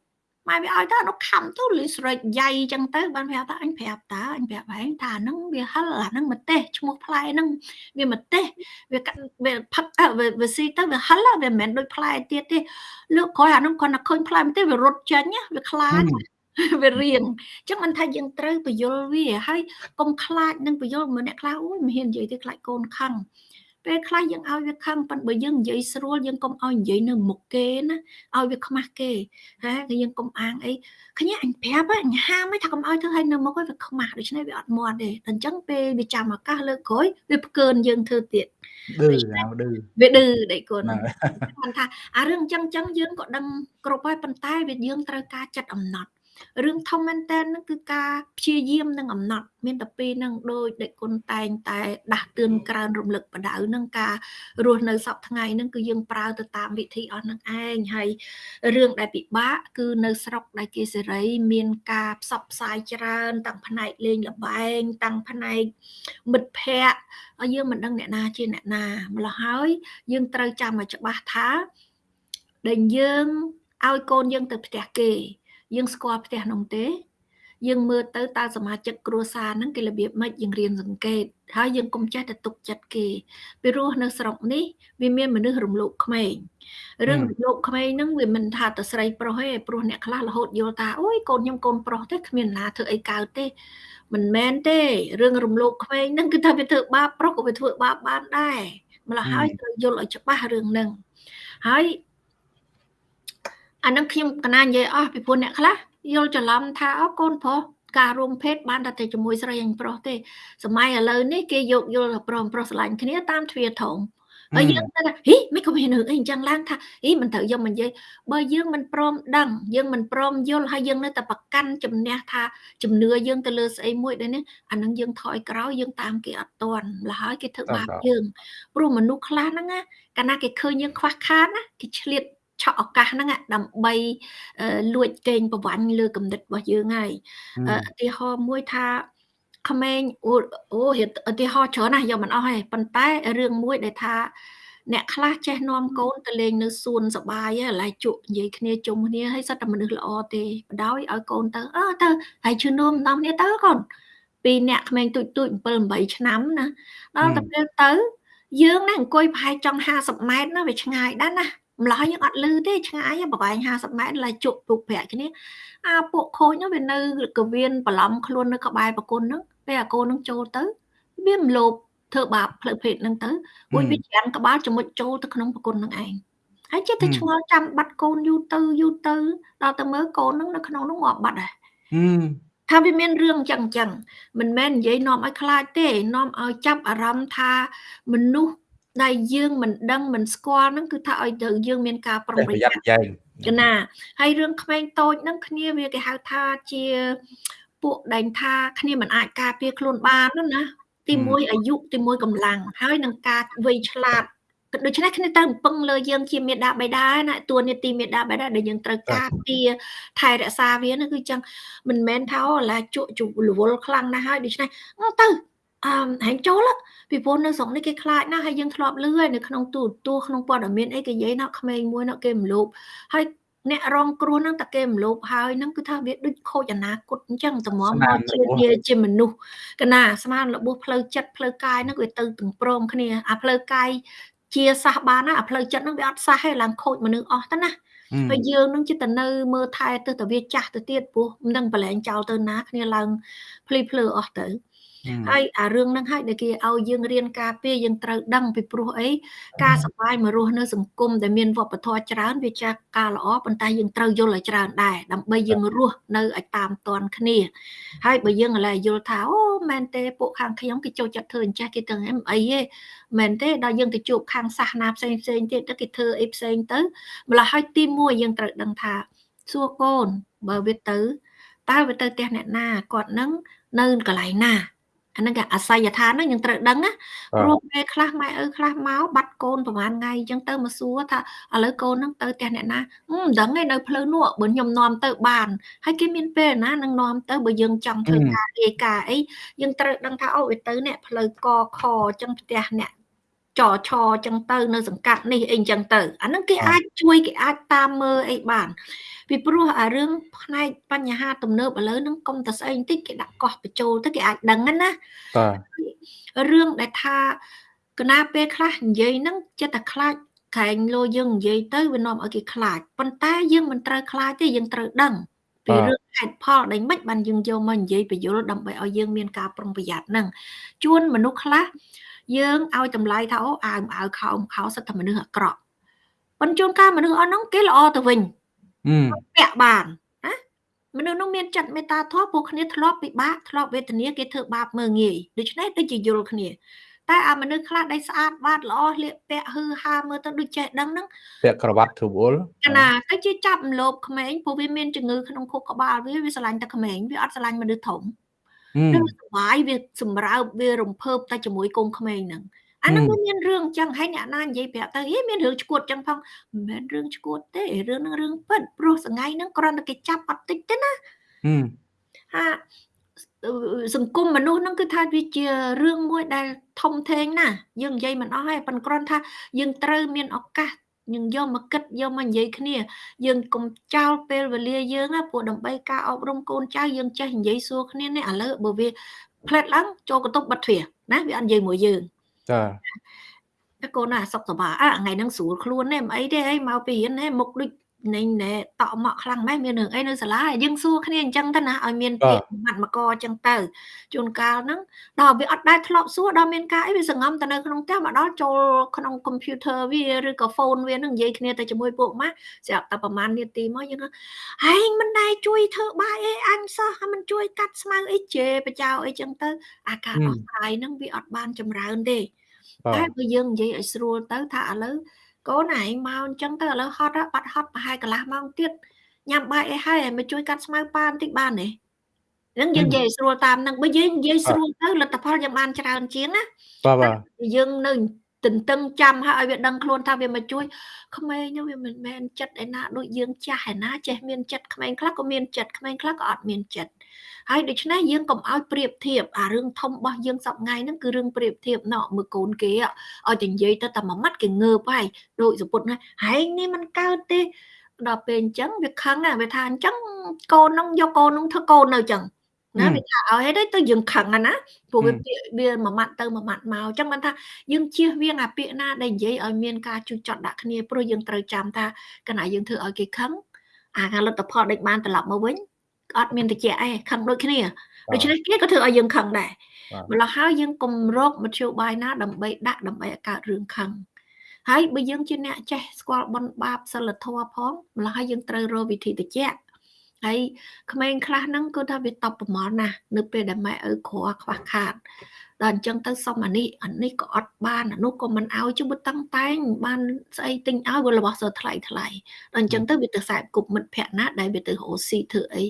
ម៉ែវាឲ្យទៅនោះខំទៅលីស្រេចយ៉ៃចឹងទៅបានប្រាប់ថាអញប្រាប់តើអញប្រាប់ហែងថាហ្នឹងវាហិលអាហ្នឹងម្ទេសឈ្មោះផ្លែហ្នឹងវាម្ទេសវាវាផឹកវាវាស៊ីទៅវាហិលវាមិនមែនដូចផ្លែទៀតទេលើកក្រោយអាហ្នឹងគាត់តែឃើញផ្លែម្ទេសវារត់ចេញវាខ្លាចវារៀងអញ្ចឹងមិនថាយើងត្រូវបញ្យល់វាហើយកុំខ្លាចនឹងបញ្យល់មើលអ្នកខ្លះអូយមិនហ៊ាននិយាយទេខ្លាចកូនខឹង ពេលខ្លះយើងឲ្យវាខឹងប៉ុន្តែបើយើងនិយាយស្រួលយើងកុំឲ្យនិយាយនៅមុខគេណាឲ្យវាខ្មាស់គេហ៎គឺយើងកុំអាងអីគ្នាអញប្រាប់អញហាមថាកុំឲ្យធ្វើឲ្យនៅមុខឲ្យវាខ្មាស់ដូច្នេះវាអត់មាត់ទេអញ្ចឹងពេលវាចាំឱកាសលើកក្រោយវាផ្កើនយើងធ្វើទៀតឌឺដឺវាឌឺដេកគុណគាត់ថាអារឿងអញ្ចឹងអញ្ចឹងយើងក៏ដឹងគ្រប់ហើយប៉ុន្តែវាយើងត្រូវការចិត្តអំណត់ រឿងធំមែនតើនឹងគឺការព្យាយាមនិងអំណត់មានតែពីរនឹងដោយដេចគុណតែងតែដាស់តឿនក្រើនរំលឹកបដៅនឹងការរស់នៅសពថ្ងៃនឹងគឺយើងប្រើទៅតាមវិធីអស់នឹងឯងហើយរឿងដែលពិបាកគឺនៅស្រុកដែលគេសេរី មានការផ្សព្វផ្សាយច្រើនតាំងផ្នែកលេងលបែងតាំងផ្នែកមិត្តភ័ក្តិហើយយើងមិនដឹងអ្នកណាជាអ្នកណាម្ល៉េះហើយ យើងត្រូវចាំឲ្យច្បាស់ថាដែលយើងឲ្យកូនយើងទៅផ្ទះគេ យើងស្គាល់ផ្ទះនោះទេ យើងមើលទៅតើសមាជិកគ្រួសារហ្នឹងគេរបៀបម៉េចយើងរៀនសង្កេតហើយយើងកុំចេះតែទុកចិត្តគេពីរស់នៅស្រុកនេះវាមានមនុស្សរំលោភក្មេងរឿងរំលោភក្មេងហ្នឹងវាមិនថាតែស្រីប្រុសទេព្រោះអ្នកខ្លះរហូតយល់ថាអូយកូនខ្ញុំកូនប្រុសទេគ្មានណាធ្វើអីកើតទេមិនមែនទេរឿងរំលោភក្មេងហ្នឹងគឺថាវាធ្វើបាបប្រុសក៏វាធ្វើបាបបានដែរម្ល៉េះហើយត្រូវយល់ឲ្យច្បាស់រឿងហ្នឹងហើយ អានឹងខ្ញុំកណានិយាយអស់ពីព្រោះអ្នកខ្លះយល់ច្រឡំថាអូកូនប្រុសការរួមភេទបានតែជាមួយស្រីអញប្រុសទេសម័យឥឡូវនេះគេយកយល់ប្រុសប្រុសស្រឡាញ់គ្នាតាមទ្វារធំហើយយើងទៅថាហីមិនក៏មានរឿងអីអញ្ចឹងឡើងថាហីមិនត្រូវយកមកនិយាយបើយើងមិនព្រមដឹងយើងមិនព្រមយល់ហើយយើងនៅតែប្រកាន់ជំនះថាជំនឿយើងទៅលើស្អីមួយដែរនេះអានឹងយើងថយក្រោយយើងតាមគេអត់តន់លហើយគេធ្វើបាបយើងព្រោះមនុស្សខ្លះហ្នឹងណាកាលណាគេឃើញយើងខ្វះខាតណាគេឆ្លៀត ឆក់ឱកាសហ្នឹងដើម្បីលួចកេងប្រវ័ញ្ចលើគំនិតរបស់យើងហើយឧទាហរណ៍មួយថាក្មេងអូអូឧទាហរណ៍ច្រើនណាស់យកមិនអស់ទេប៉ុន្តែរឿងមួយដែលថាអ្នកខ្លះចេះនាំកូនទៅលេងនៅសួនសបាយហើយឡៃជក់និយាយគ្នាជុំគ្នាហើយសិតតែមនុស្សល្អទេបដ ாய் ឲ្យកូនទៅអើទៅហើយជឿនោមនាំគ្នាទៅកូនពីអ្នកក្មេងទូចទូច7 8ឆ្នាំណាដល់ទៅពេលទៅយើងណាអង្គុយប្រហែលចង់50ម៉ែត្រណាវាឆ្ងាយដែរណា ម្ល៉េះយើងអត់លឺទេឆ្ងាយប្រហែល50ម៉ែត្រឡើយជក់ពុកប្រាក់គ្នាអាពួកខូចនោះវានៅកវៀនបន្លំខ្លួននៅក្បែរប្រគុណហ្នឹងពេលអាកូនហ្នឹងចូលទៅវាមិនលោភធ្វើបាបផ្លូវភេទហ្នឹងទៅមួយវាច្រាំក្បាលចមុចចូលទៅក្នុងប្រគុណហ្នឹងឯងហើយចិត្តតែឆ្ងល់ចាំបាត់កូនយូរទៅយូរទៅដល់ទៅមើលកូនហ្នឹងនៅក្នុងនោះងាប់បាត់ដែរថាវាមានរឿងចឹងចឹងមិនមែននិយាយនាំឲ្យខ្លាចទេនាំឲ្យចាប់អារម្មណ៍ថាមនុស្ស ដែលយើងមិនដឹងមិនស្គាល់ហ្នឹងគឺថាឲ្យទៅយើងមានការប្រុងប្រយ័ត្នកណាហើយរឿងក្មេងតូចហ្នឹងគ្នាវាគេហៅថាជាពួកដែលថាគ្នាមិនអាចការពារខ្លួនបានណាទីមួយអាយុទីមួយកម្លាំងហើយនឹងការវ័យឆ្លាតដូច្នេះគ្នាទៅពឹងលើយើងជាមេដាបេដាណាតួនាទីមេដាបេដាដែលយើងត្រូវការពារថែរក្សាវានោះគឺចឹងមិនមែនថាអូឡាជក់ជរវល់ខ្លាំងណាស់ហើយដូច្នេះទៅ អឺហែងចូលពីព្រោះនៅស្រុកនេះគេខ្លាចណាស់ហើយយើងធ្លាប់លឺហើយនៅក្នុងទូទួក្នុងព័ត៌មានអីគេនិយាយណាក្មេងមួយណាគេមលោបហើយអ្នករងគ្រោះហ្នឹងតាគេមលោបហើយហ្នឹងគឺថាវាដូចខូចអនាគតអញ្ចឹងតម្រាំមកជាជាជាមនុស្សកណាស្មានរបួសផ្លូវចិត្តផ្លូវកាយហ្នឹងវាទៅទាំងព្រមគ្នាអាផ្លូវកាយជាសះបានណាអាផ្លូវចិត្តហ្នឹងវាអត់សះទេឡើងខូចមនុស្សអស់ទៅណាហើយយើងនឹងចិត្តទៅនៅមើលថែទៅតែវាចាស់ទៅទៀតព្រោះមិនដឹងប្រឡែងចោលទៅណាគ្នាឡើងភ្លីភ្លើអស់ទៅ ហើយអារឿងហ្នឹងហើយដែលគេឲ្យយើងរៀនការពារយើងត្រូវដឹងពីព្រោះអីការសប្បាយមករស់នៅសង្គមដែលមានវប្បធម៌ច្រើនវាចាស់ការល្អប៉ុន្តែយើងត្រូវយល់ឲ្យច្រើនដែរដើម្បីយើងរស់នៅឲ្យតាមតន់គ្នា ហើយបើយើងឥឡូវយល់ថាអូមែនទេពួកខាងខ្ញុំគេចូលចិត្តធ្វើអញ្ចេះគេទៅអីអីទេមែនទេដល់យើងទៅជួបខាងសាសនាផ្សេងផ្សេងទៀតទៅគេធ្វើអីផ្សេងទៅម្ល៉េះហើយទី1យើងត្រូវដឹងថាសួរកូនបើវាទៅតើវាទៅផ្ទះអ្នកណាគាត់នឹងនៅកន្លែងណា អាហ្នឹងគេអាស័យដ្ឋានហ្នឹងយើងត្រូវដឹងណាព្រោះពេលខ្លះម៉ែឪខ្លះមកបាត់កូនប្រហែលថ្ងៃអញ្ចឹងទៅមកសួរថាឥឡូវកូនហ្នឹងទៅផ្ទះអ្នកណាមិនដឹងទេនៅផ្លូវនោះបើខ្ញុំនាំទៅបានហើយគេមានពេលណានឹងនាំទៅបើយើងចង់ធ្វើការរាយការអីយើងត្រូវដឹងថាអូវាទៅអ្នកផ្លូវកខអញ្ចឹងផ្ទះអ្នក ចរឆអញ្ចឹងទៅ នៅសង្កាត់នេះអីអញ្ចឹងទៅអាហ្នឹងគេអាចជួយគេអាចតាមមើលអីបានពីព្រោះអារឿងផ្នែកបញ្ហាទំនើបឥឡូវហ្នឹងកុំតែស្អីបន្តិចគេដាក់កោះបញ្ចូលទៅគេអាចដឹងណាបាទរឿងដែលថាកណាពេលខ្លះនិយាយហ្នឹងចិត្តតែខ្លាចក្រែងលោយើងនិយាយទៅវានាំឲ្យគេខ្លាចប៉ុន្តែយើងមិនត្រូវខ្លាចទេយើងត្រូវដឹងពីរឿងហេតុផលដែលមិនបានយើងយកមកនិយាយបញ្យលដើម្បីឲ្យយើងមានការប្រុងប្រយ័ត្នហ្នឹងជួនមនុស្សខ្លះ យើងឲ្យតម្លៃថាអូអាវអាវខោខោសិតតែមនុស្សអាក្រក់ប៉ុន្តែជួនកាលមនុស្សអស់ហ្នឹងគេល្អទៅវិញពាក់បានណាមនុស្សនោះមានចិត្តមេត្តាធម៌ពួកគ្នាធ្លាប់ពិបាកធ្លាប់វេទនាគេធ្វើបាបមើងងាយដូច្នេះដូចជាយល់គ្នា តែអាមនុស្សខ្លះដែលស្អាតបាតល្អលៀកពាក់ហឺហាមើលទៅដូចចេះដឹងហ្នឹងពាក់ក្រវ៉ាត់ធូបអុលណាទៅជាចាប់មលោបក្មេងព្រោះវាមានជំងឺក្នុងខួរក្បាលវាវាស្រឡាញ់តែក្មេងវាអត់ស្រឡាញ់មនុស្សធំ នឹងសុបាយវាសម្រើបវារំភើបតែជាមួយកូនក្មេងហ្នឹងអានឹងមានរឿងអញ្ចឹងហើយអ្នកណានិយាយប្រាប់ទៅអីមានរឿងឈួតអញ្ចឹងផងមិនមែនរឿងឈួតទេរឿងហ្នឹងរឿងពិតព្រោះសងៃហ្នឹងគ្រាន់តែគេចាប់អត់តិចទេណាហាសង្គមមនុស្សហ្នឹងគឺថាវាជារឿងមួយដែលធំធេងណាយើងនិយាយមិនអស់ហើយប៉ុន្តែគ្រាន់ថាយើងត្រូវមានឱកាស យើងយកមកគិតយកមកនិយាយគ្នា យើងកុំចោលពេលវេលាយើងណាព្រោះដើម្បីការអប់រំកូនចៅយើងចេះនិយាយសួរគ្នានេះឥឡូវបើវាផ្លែតឡើងចូលកតុបបិទទ្វារណាវាអត់និយាយមួយយើងចាតែកូនណាសុខសប្បាយអាថ្ងៃហ្នឹងស្រួលខ្លួនទេមិនអីទេអីមកពីរៀនទេមុខដូច នៃណែតក់មកខ្លាំងម៉េះមានរឿងអីនៅសាលាយើងសួរគ្នាអញ្ចឹងទៅណាឲ្យមានពាក្យម៉ាត់មកអញ្ចឹងទៅជួនកាលហ្នឹងដល់វាអត់ដែរធ្លាប់សួរដល់មានការអីវាសង្ងំទៅនៅក្នុងផ្ទះមកដល់ចូលក្នុង computer វាឬក៏ phone វានឹងនិយាយគ្នាទៅជាមួយពួកម៉ាក់ស្រាប់តែប្រហែលនាទីមកយើងហែងមិនដែរជួយធ្វើបាយអីអញសោះហើយមិនជួយកាត់ស្មៅអីជេបចៅអីចឹងទៅអាការដោះស្រាយហ្នឹងវាអត់បានចម្រើនទេតែបើយើងនិយាយឲ្យស្រួលទៅថាឥឡូវ កូនឯងមកអញ្ចឹងទៅឥឡូវហត់បាត់ហត់ប្រហែលកន្លះម៉ោងទៀតញ៉ាំបាយអីហើយមកជួយកាត់ស្មៅប៉ាបន្តិចបានទេនឹងយើងនិយាយស្រួលតាមនឹងបើយើងនិយាយស្រួលទៅលទ្ធផលយើងបានច្រើនជាងណាបាទបាទយើងនៅទន្ទឹងចាំហើយឲ្យវាដឹងខ្លួនថាវាមកជួយក្មេងនោះវាមិនមែនចិត្តឯណាដូចយើងចាស់ឯណាចេះមានចិត្តក្មេងខ្លះក៏មានចិត្តក្មេងខ្លះក៏អត់មានចិត្ត ហើយដូច្នេះយើងកុំឲ្យប្រៀបធៀបអារឿងធំរបស់យើងសប្ងៃហ្នឹងគឺរឿងប្រៀបធៀបណោមើលកូនគេឲ្យតែនិយាយទៅតែមួយម៉ាត់គេងើបហើយដូចសពុតណាហែងនេះมันកើតទេដល់ពេលអញ្ចឹងវាខឹងណាវាថាអញ្ចឹងកូននឹងយកកូននឹងធ្វើកូននៅអញ្ចឹងណាវាថាឲ្យហេតុទៅយើងខឹងណាព្រោះវាពាក្យវាមួយម៉ាត់ទៅមួយម៉ាត់មកអញ្ចឹងបានថាយើងជៀសវាងអាពាក្យណាដែលនិយាយឲ្យមានការជូចចត់ដាក់គ្នាព្រោះយើងត្រូវចាំថាកណ្ដាយើងធ្វើឲ្យគេខឹងអាការលទ្ធផលដេញបានត្រឡប់មកវិញ អត់មានតិចអីខឹងដូចគ្នាដូច្នេះគេក៏ធ្វើឲ្យយើងខឹងដែរម្ល៉េះហើយយើងកុំរកមធ្យោបាយណាដើម្បីដាក់ដើម្បីឲ្យកើតរឿងខឹងហើយបើយើងជាអ្នកចេះស្គាល់បនបាបសិលធម៌ផងម្ល៉េះហើយយើងត្រូវរកវិធីតិច ហើយក្មេងខ្លះហ្នឹងគឺថាវាតបប្រមល់ណាស់នៅពេលដែលម៉ែឪគ្រាខ្វះខាតដល់អញ្ចឹងទៅសុំអានេះអានេះក៏អត់បានអានោះក៏មិនឲ្យជុំតឹងតែងបានស្អីទិញឲ្យវារបស់សើថ្លៃថ្លៃដល់អញ្ចឹងទៅវាទៅខ្សែគប់មិត្តភ័ក្ដិណាដែលវាទៅរកស៊ីធ្វើអី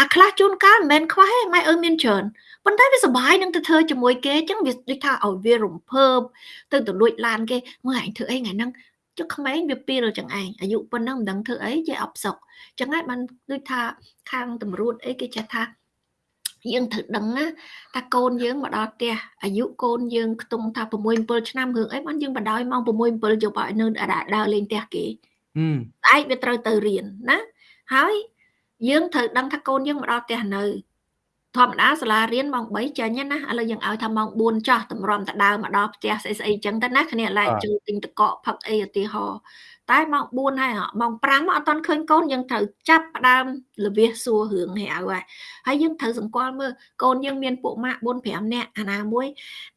អាខ្លះជួនកាលមិនមែនខ្វះទេម៉ែអើមានច្រើនប៉ុន្តែវាសុបាយនឹងទៅធ្វើជាមួយគេអញ្ចឹងវាដូចថាឲ្យវារំភើបទៅទៅលួចឡានគេមើលឯងធ្វើអីថ្ងៃហ្នឹង ចុះក្មេងវាពីរចឹងឯងអាយុប៉ុណ្ណឹងមិនដឹងធ្វើអីជាអបសុកចឹងហើយបានដូចថាខាងតម្រួតអីគេចេះថាយើងត្រូវដឹងណាថាកូនយើងមកដល់ផ្ទះអាយុកូនយើងខ្ទង់ថា6 7ឆ្នាំរឿងអីបានយើងបដ ாய் ម៉ោង6 7យកឲ្យនៅដើរលេងផ្ទះគេស្អែកវាត្រូវទៅរៀនណាហើយយើងត្រូវដឹងថាកូនយើងមកដល់ផ្ទះនៅ ធម្មតាសាលារៀនម៉ោង3ចេញណាឥឡូវយើងឲ្យថាម៉ោង4ចោះតម្រាំតដើមមកដល់ផ្ទះស្អីស្អីចឹងទៅណាគ្នាឡែកជួយទិញតកកផឹកអីឧទាហរណ៍តែម៉ោង4ហើយម៉ោង5មកអត់ទាន់ឃើញកូនយើងត្រូវចាប់ផ្ដើមលវិសសួររឿងហៅហើយហើយយើងត្រូវសង្កល់មើលកូនយើងមានពួកម៉ាក់4 5នាក់អាណាមួយ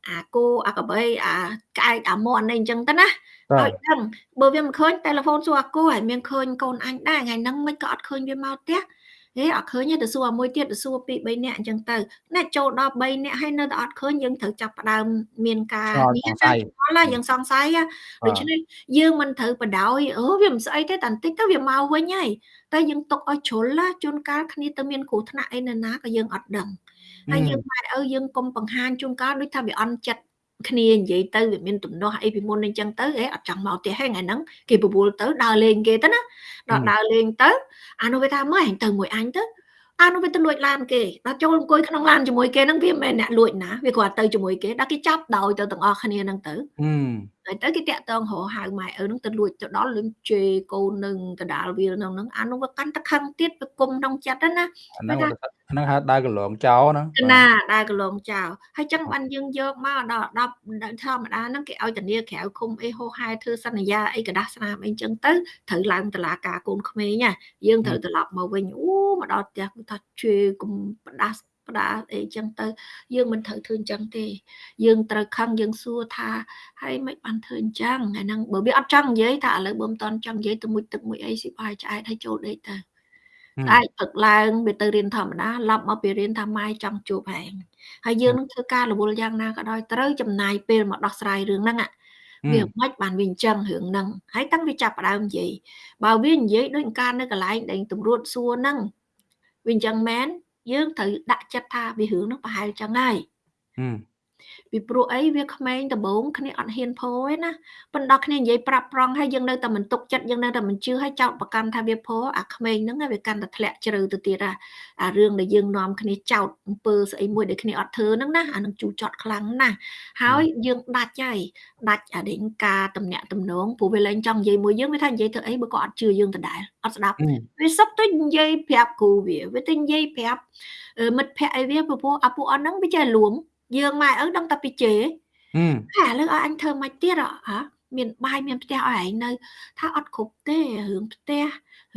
អាគោអាកបីអាក្អែកអាមាន់អីចឹងទៅណាឲ្យដឹងបើវាមិនឃើញតែលេហ្វូនសួរអាគោហើយមានឃើញកូនអញដែរថ្ងៃហ្នឹងមិនក៏អត់ឃើញវាមកផ្ទះ ហេអត់ឃើញទេទៅសួរមួយទៀតទៅសួរពី3នាក់អញ្ចឹងទៅណាចូលដល់3នាក់ហើយនៅតែអត់ឃើញយើងត្រូវចាប់ផ្ដើមមានការនេះតែឡើយយើងសង្ស័យដូច្នេះយើងមិនត្រូវបដ ாய் អូវាមិនស្អីទេតែបន្តិចទៅវាមកវិញហើយតែយើងຕົកឲ្យជ្រុលជួនកាលគ្នាទៅមានគ្រោះថ្នាក់អីនៅណាក៏យើងអត់ដឹងហើយយើងម៉ែឪយើងកុំបង្ហាញជួនកាលដូចថាវាអន់ចិត្ត គ្នានិយាយទៅវាមានទំនាស់អីពីមុនអញ្ចឹងទៅហេអត់ចង់មកផ្ទះហេថ្ងៃហ្នឹងគេបបួលទៅដើរលេងគេទៅណាដល់ដើរលេងទៅអានោះវាថាមើលអញទៅមួយអញទៅអានោះវាទៅលួចឡានគេដល់ចូលអង្គុយក្នុងឡានជាមួយគេហ្នឹងវាមិនមែនអ្នកលួចណាវាគ្រាន់ទៅជាមួយគេដល់គេចាប់ដោយទៅទាំងអស់គ្នាហ្នឹងទៅហើយទៅគេតាក់តងរហៅម៉ែឪហ្នឹងទៅលួចទៅដល់លឹងជេកូននឹងកដាលវាហ្នឹងហ្នឹងអានោះវាកាន់តែខឹងទៀតវាគុំក្នុងចិត្តណាអាហ្នឹងហ្នឹងហៅដើរកន្លងចោលហ្នឹងណាដើរកន្លងចោលហើយចឹងបានយើងយកមកដល់10ធម្មតាហ្នឹងគេឲ្យធានាក្រៅឃុំអីហោហែធ្វើសន្យាអីกระដាស់ស្នាមអីចឹងទៅត្រូវឡើងតឡាការកូនក្មេងណាយើងត្រូវត្រឡប់មកវិញអូមកដល់ផ្ទះគឺថាជឿកុំផ្ដាស់ ផ្ដាស់អីចឹងទៅ យើងមិនត្រូវធ្វើអញ្ចឹងទេ យើងត្រូវខឹងយើងសួរថាហើយមិនបានធ្វើអញ្ចឹងហ្នឹងបើវាអត់ចង់និយាយថាឥឡូវបើមិនតន់ចង់និយាយទៅមួយទឹកមួយអីស៊ីបាយឆ្អែតឲ្យចូលដេកទៅតែព្រឹកឡើងវាទៅរៀនធម្មតាឡប់មកពីរៀនថាម៉ែចង់ជួបហែងហើយយើងនឹងធ្វើការរវល់យ៉ាងណាក៏ដោយត្រូវចំណាយពេលមកដោះស្រាយរឿងហ្នឹងវាមិនបានវាអញ្ចឹងរឿងហ្នឹងហើយតាំងវាចាប់ផ្ដើមនិយាយបើវានិយាយដូចការនៅកន្លែងដែលតម្រួតសួរហ្នឹងវាអញ្ចឹងមែន យើងត្រូវដាក់ចិត្តថាវារឿងហ្នឹងប្រហែលចឹងហើយ ពីព្រោះអីវាក្មេងដំបងគ្នាអត់ហ៊ានពោទេណាប៉ុន្តែគ្នានិយាយប្រាប់ប្រងហើយយើងនៅតែមិនទុកចិត្តយើងនៅតែមិនជឿហើយចោតប្រកាន់ថាវាពោអាក្មេងហ្នឹងវាកាន់តែធ្លាក់ជ្រៅទៅទៀតអារឿងដែលយើងនាំគ្នាចោតអំពើស្អីមួយដែលគ្នាអត់ធ្វើហ្នឹងណាអានឹងជូរចត់ខ្លាំងណាស់ហើយយើងដាច់ហើយដាច់អាដេញការតំណាក់តំណងព្រោះវាលែងចង់និយាយមួយយើងវាថានិយាយទៅអីបើក៏អត់ជឿយើងដដែលអត់ស្ដាប់វាសុទ្ធទៅនិយាយប្រាប់គ្រូវាវាទៅនិយាយប្រាប់មិត្តភ័ក្តិអីវាព្រោះអាពួកអត់ហ្នឹងវាចេះលួង យើងម៉ែឪដឹងតែពីជេហើយឥឡូវឲ្យអញធ្វើមិនទៀតហ៎មានបាយមានផ្ទះឲ្យឯងនៅ ថាអត់គ្រប់ទេរឿងផ្ទះ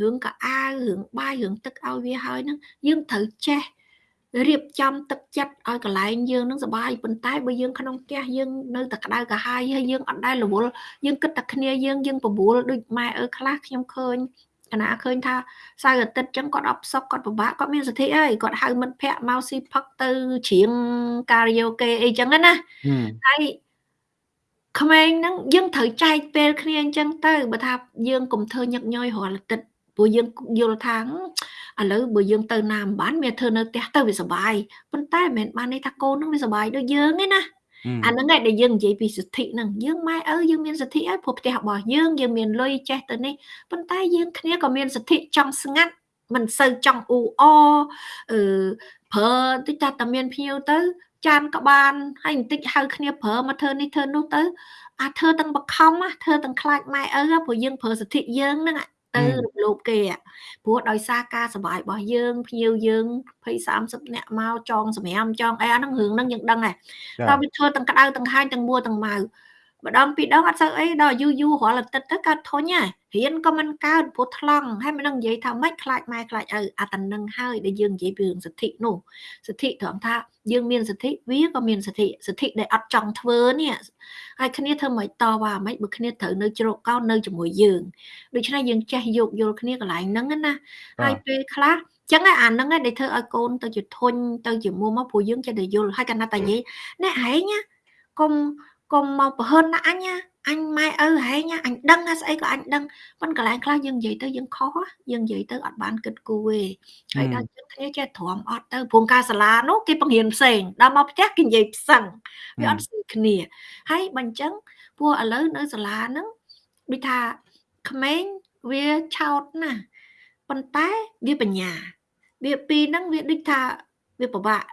រឿងកៅអៅរឿងបាយរឿងទឹកឲ្យវាហើយហ្នឹងយើងត្រូវចេះរៀបចំទឹកចិត្តឲ្យកន្លែងយើងនឹងសុបាយប៉ុន្តែបើយើងក្នុងផ្ទះយើងនៅតែក្តៅកាហាយហើយយើងអត់ដែលរវល់យើងគិតតែគ្នាយើងយើងបបួលដូចម៉ែអើខ្លះខ្ញុំឃើញកណាឃើញថាសៅរ៍អាទិត្យចឹងគាត់អបសុកគាត់ពិបាកគាត់មានសិទ្ធិអីគាត់ហៅមិត្តភ័ក្តិមកស៊ីផឹកទៅច្រៀង ការ៉ាអូខេអីចឹងណាហើយក្មេងហ្នឹងយើងត្រូវចែកពេលគ្នាអញ្ចឹងទៅបើថាយើងកុំធ្វើញឹកញយរាល់អាទិត្យព្រោះយើងយល់ថាឥឡូវបើយើងទៅណាមិនបានមានធ្វើនៅផ្ទះទៅវាសុបាយប៉ុន្តែមិនមែនបានន័យថាកូននឹងវាសុបាយដូចយើងទេណាអាហ្នឹងឯងដែលយើងនិយាយពីសិទ្ធិហ្នឹងយើងម៉ែឪយើងមានសិទ្ធិហើយព្រោះផ្ទះរបស់យើងយើងមានលុយចេះទៅនេះប៉ុន្តែយើងគ្នាក៏មានសិទ្ធិចង់ស្ងាត់មិនសូវចង់អ៊ូអអឺប្រើតិចតែតែមានភ្ញៀវទៅ ចានក៏បានហើយបន្តិចហៅគ្នាប្រើមកធ្វើនេះធ្វើនោះទៅ អាធ្វើទាំងបខំធ្វើទាំងខ្លាចម៉ែឪព្រោះយើងប្រើសិទ្ធិយើងហ្នឹងទៅរំលោភគេព្រោះដោយសារការសុបាយរបស់យើងភ្ញៀវយើង20 30នាក់មកចងសម្រាមចងអីអាហ្នឹងរឿងហ្នឹងយើងដឹងហើយតែវាធ្វើទាំងក្តៅទាំងហាញទាំងមួទាំងម៉ៅ ម្ដងពីរដងអត់សូវអីដល់យូរយូររាល់អាទិត្យទៅកើតធុញហើយរៀនក៏មិនកើតព្រោះថ្លង់ហើយមិនដឹងនិយាយថាម៉េចខ្លាចម៉ែខ្លាចឪអាតនឹងហើយដែលយើងនិយាយពីរឿងសិទ្ធិនោះសិទ្ធិត្រង់ថាយើងមានសិទ្ធិវាក៏មានសិទ្ធិសិទ្ធិដែលអត់ចង់ធ្វើនេះហើយគ្នាធ្វើមិនតវ៉ាមិនបើគ្នាត្រូវនៅជ្រកកោននៅជាមួយយើងដូច្នេះយើងចេះយោគយល់គ្នាកន្លែងហ្នឹងណាហើយពេលខ្លះចឹងអាហ្នឹងដែលធ្វើឲ្យកូនទៅជាធុញទៅជាមុំមកព្រោះយើងចេះតែយល់ហើយកណ្ណាតានិយាយអ្នកឯងកុំ កុំមកប្រហិនណាអញណាអញម៉ែឪហែងអញដឹងថាស្អីក៏អញដឹងប៉ុន្តែកន្លែងខ្លះយើងនិយាយទៅយើងខុសយើងនិយាយទៅអត់បានគិតគូរទេហើយដល់យើងគ្នាចេះទ្រាំអត់ទៅព្រោះការសាលានោះគេបង្រៀនផ្សេងដល់មកផ្ទះគេនិយាយផ្សឹងវាអត់ស្មើគ្នាហើយបើអញ្ចឹងពួកឥឡូវនៅសាលាហ្នឹងដូចថាក្មេងវាឆោតណាប៉ុន្តែវាបញ្ញាវាពីរហ្នឹងវាដូចថាវាពិបាក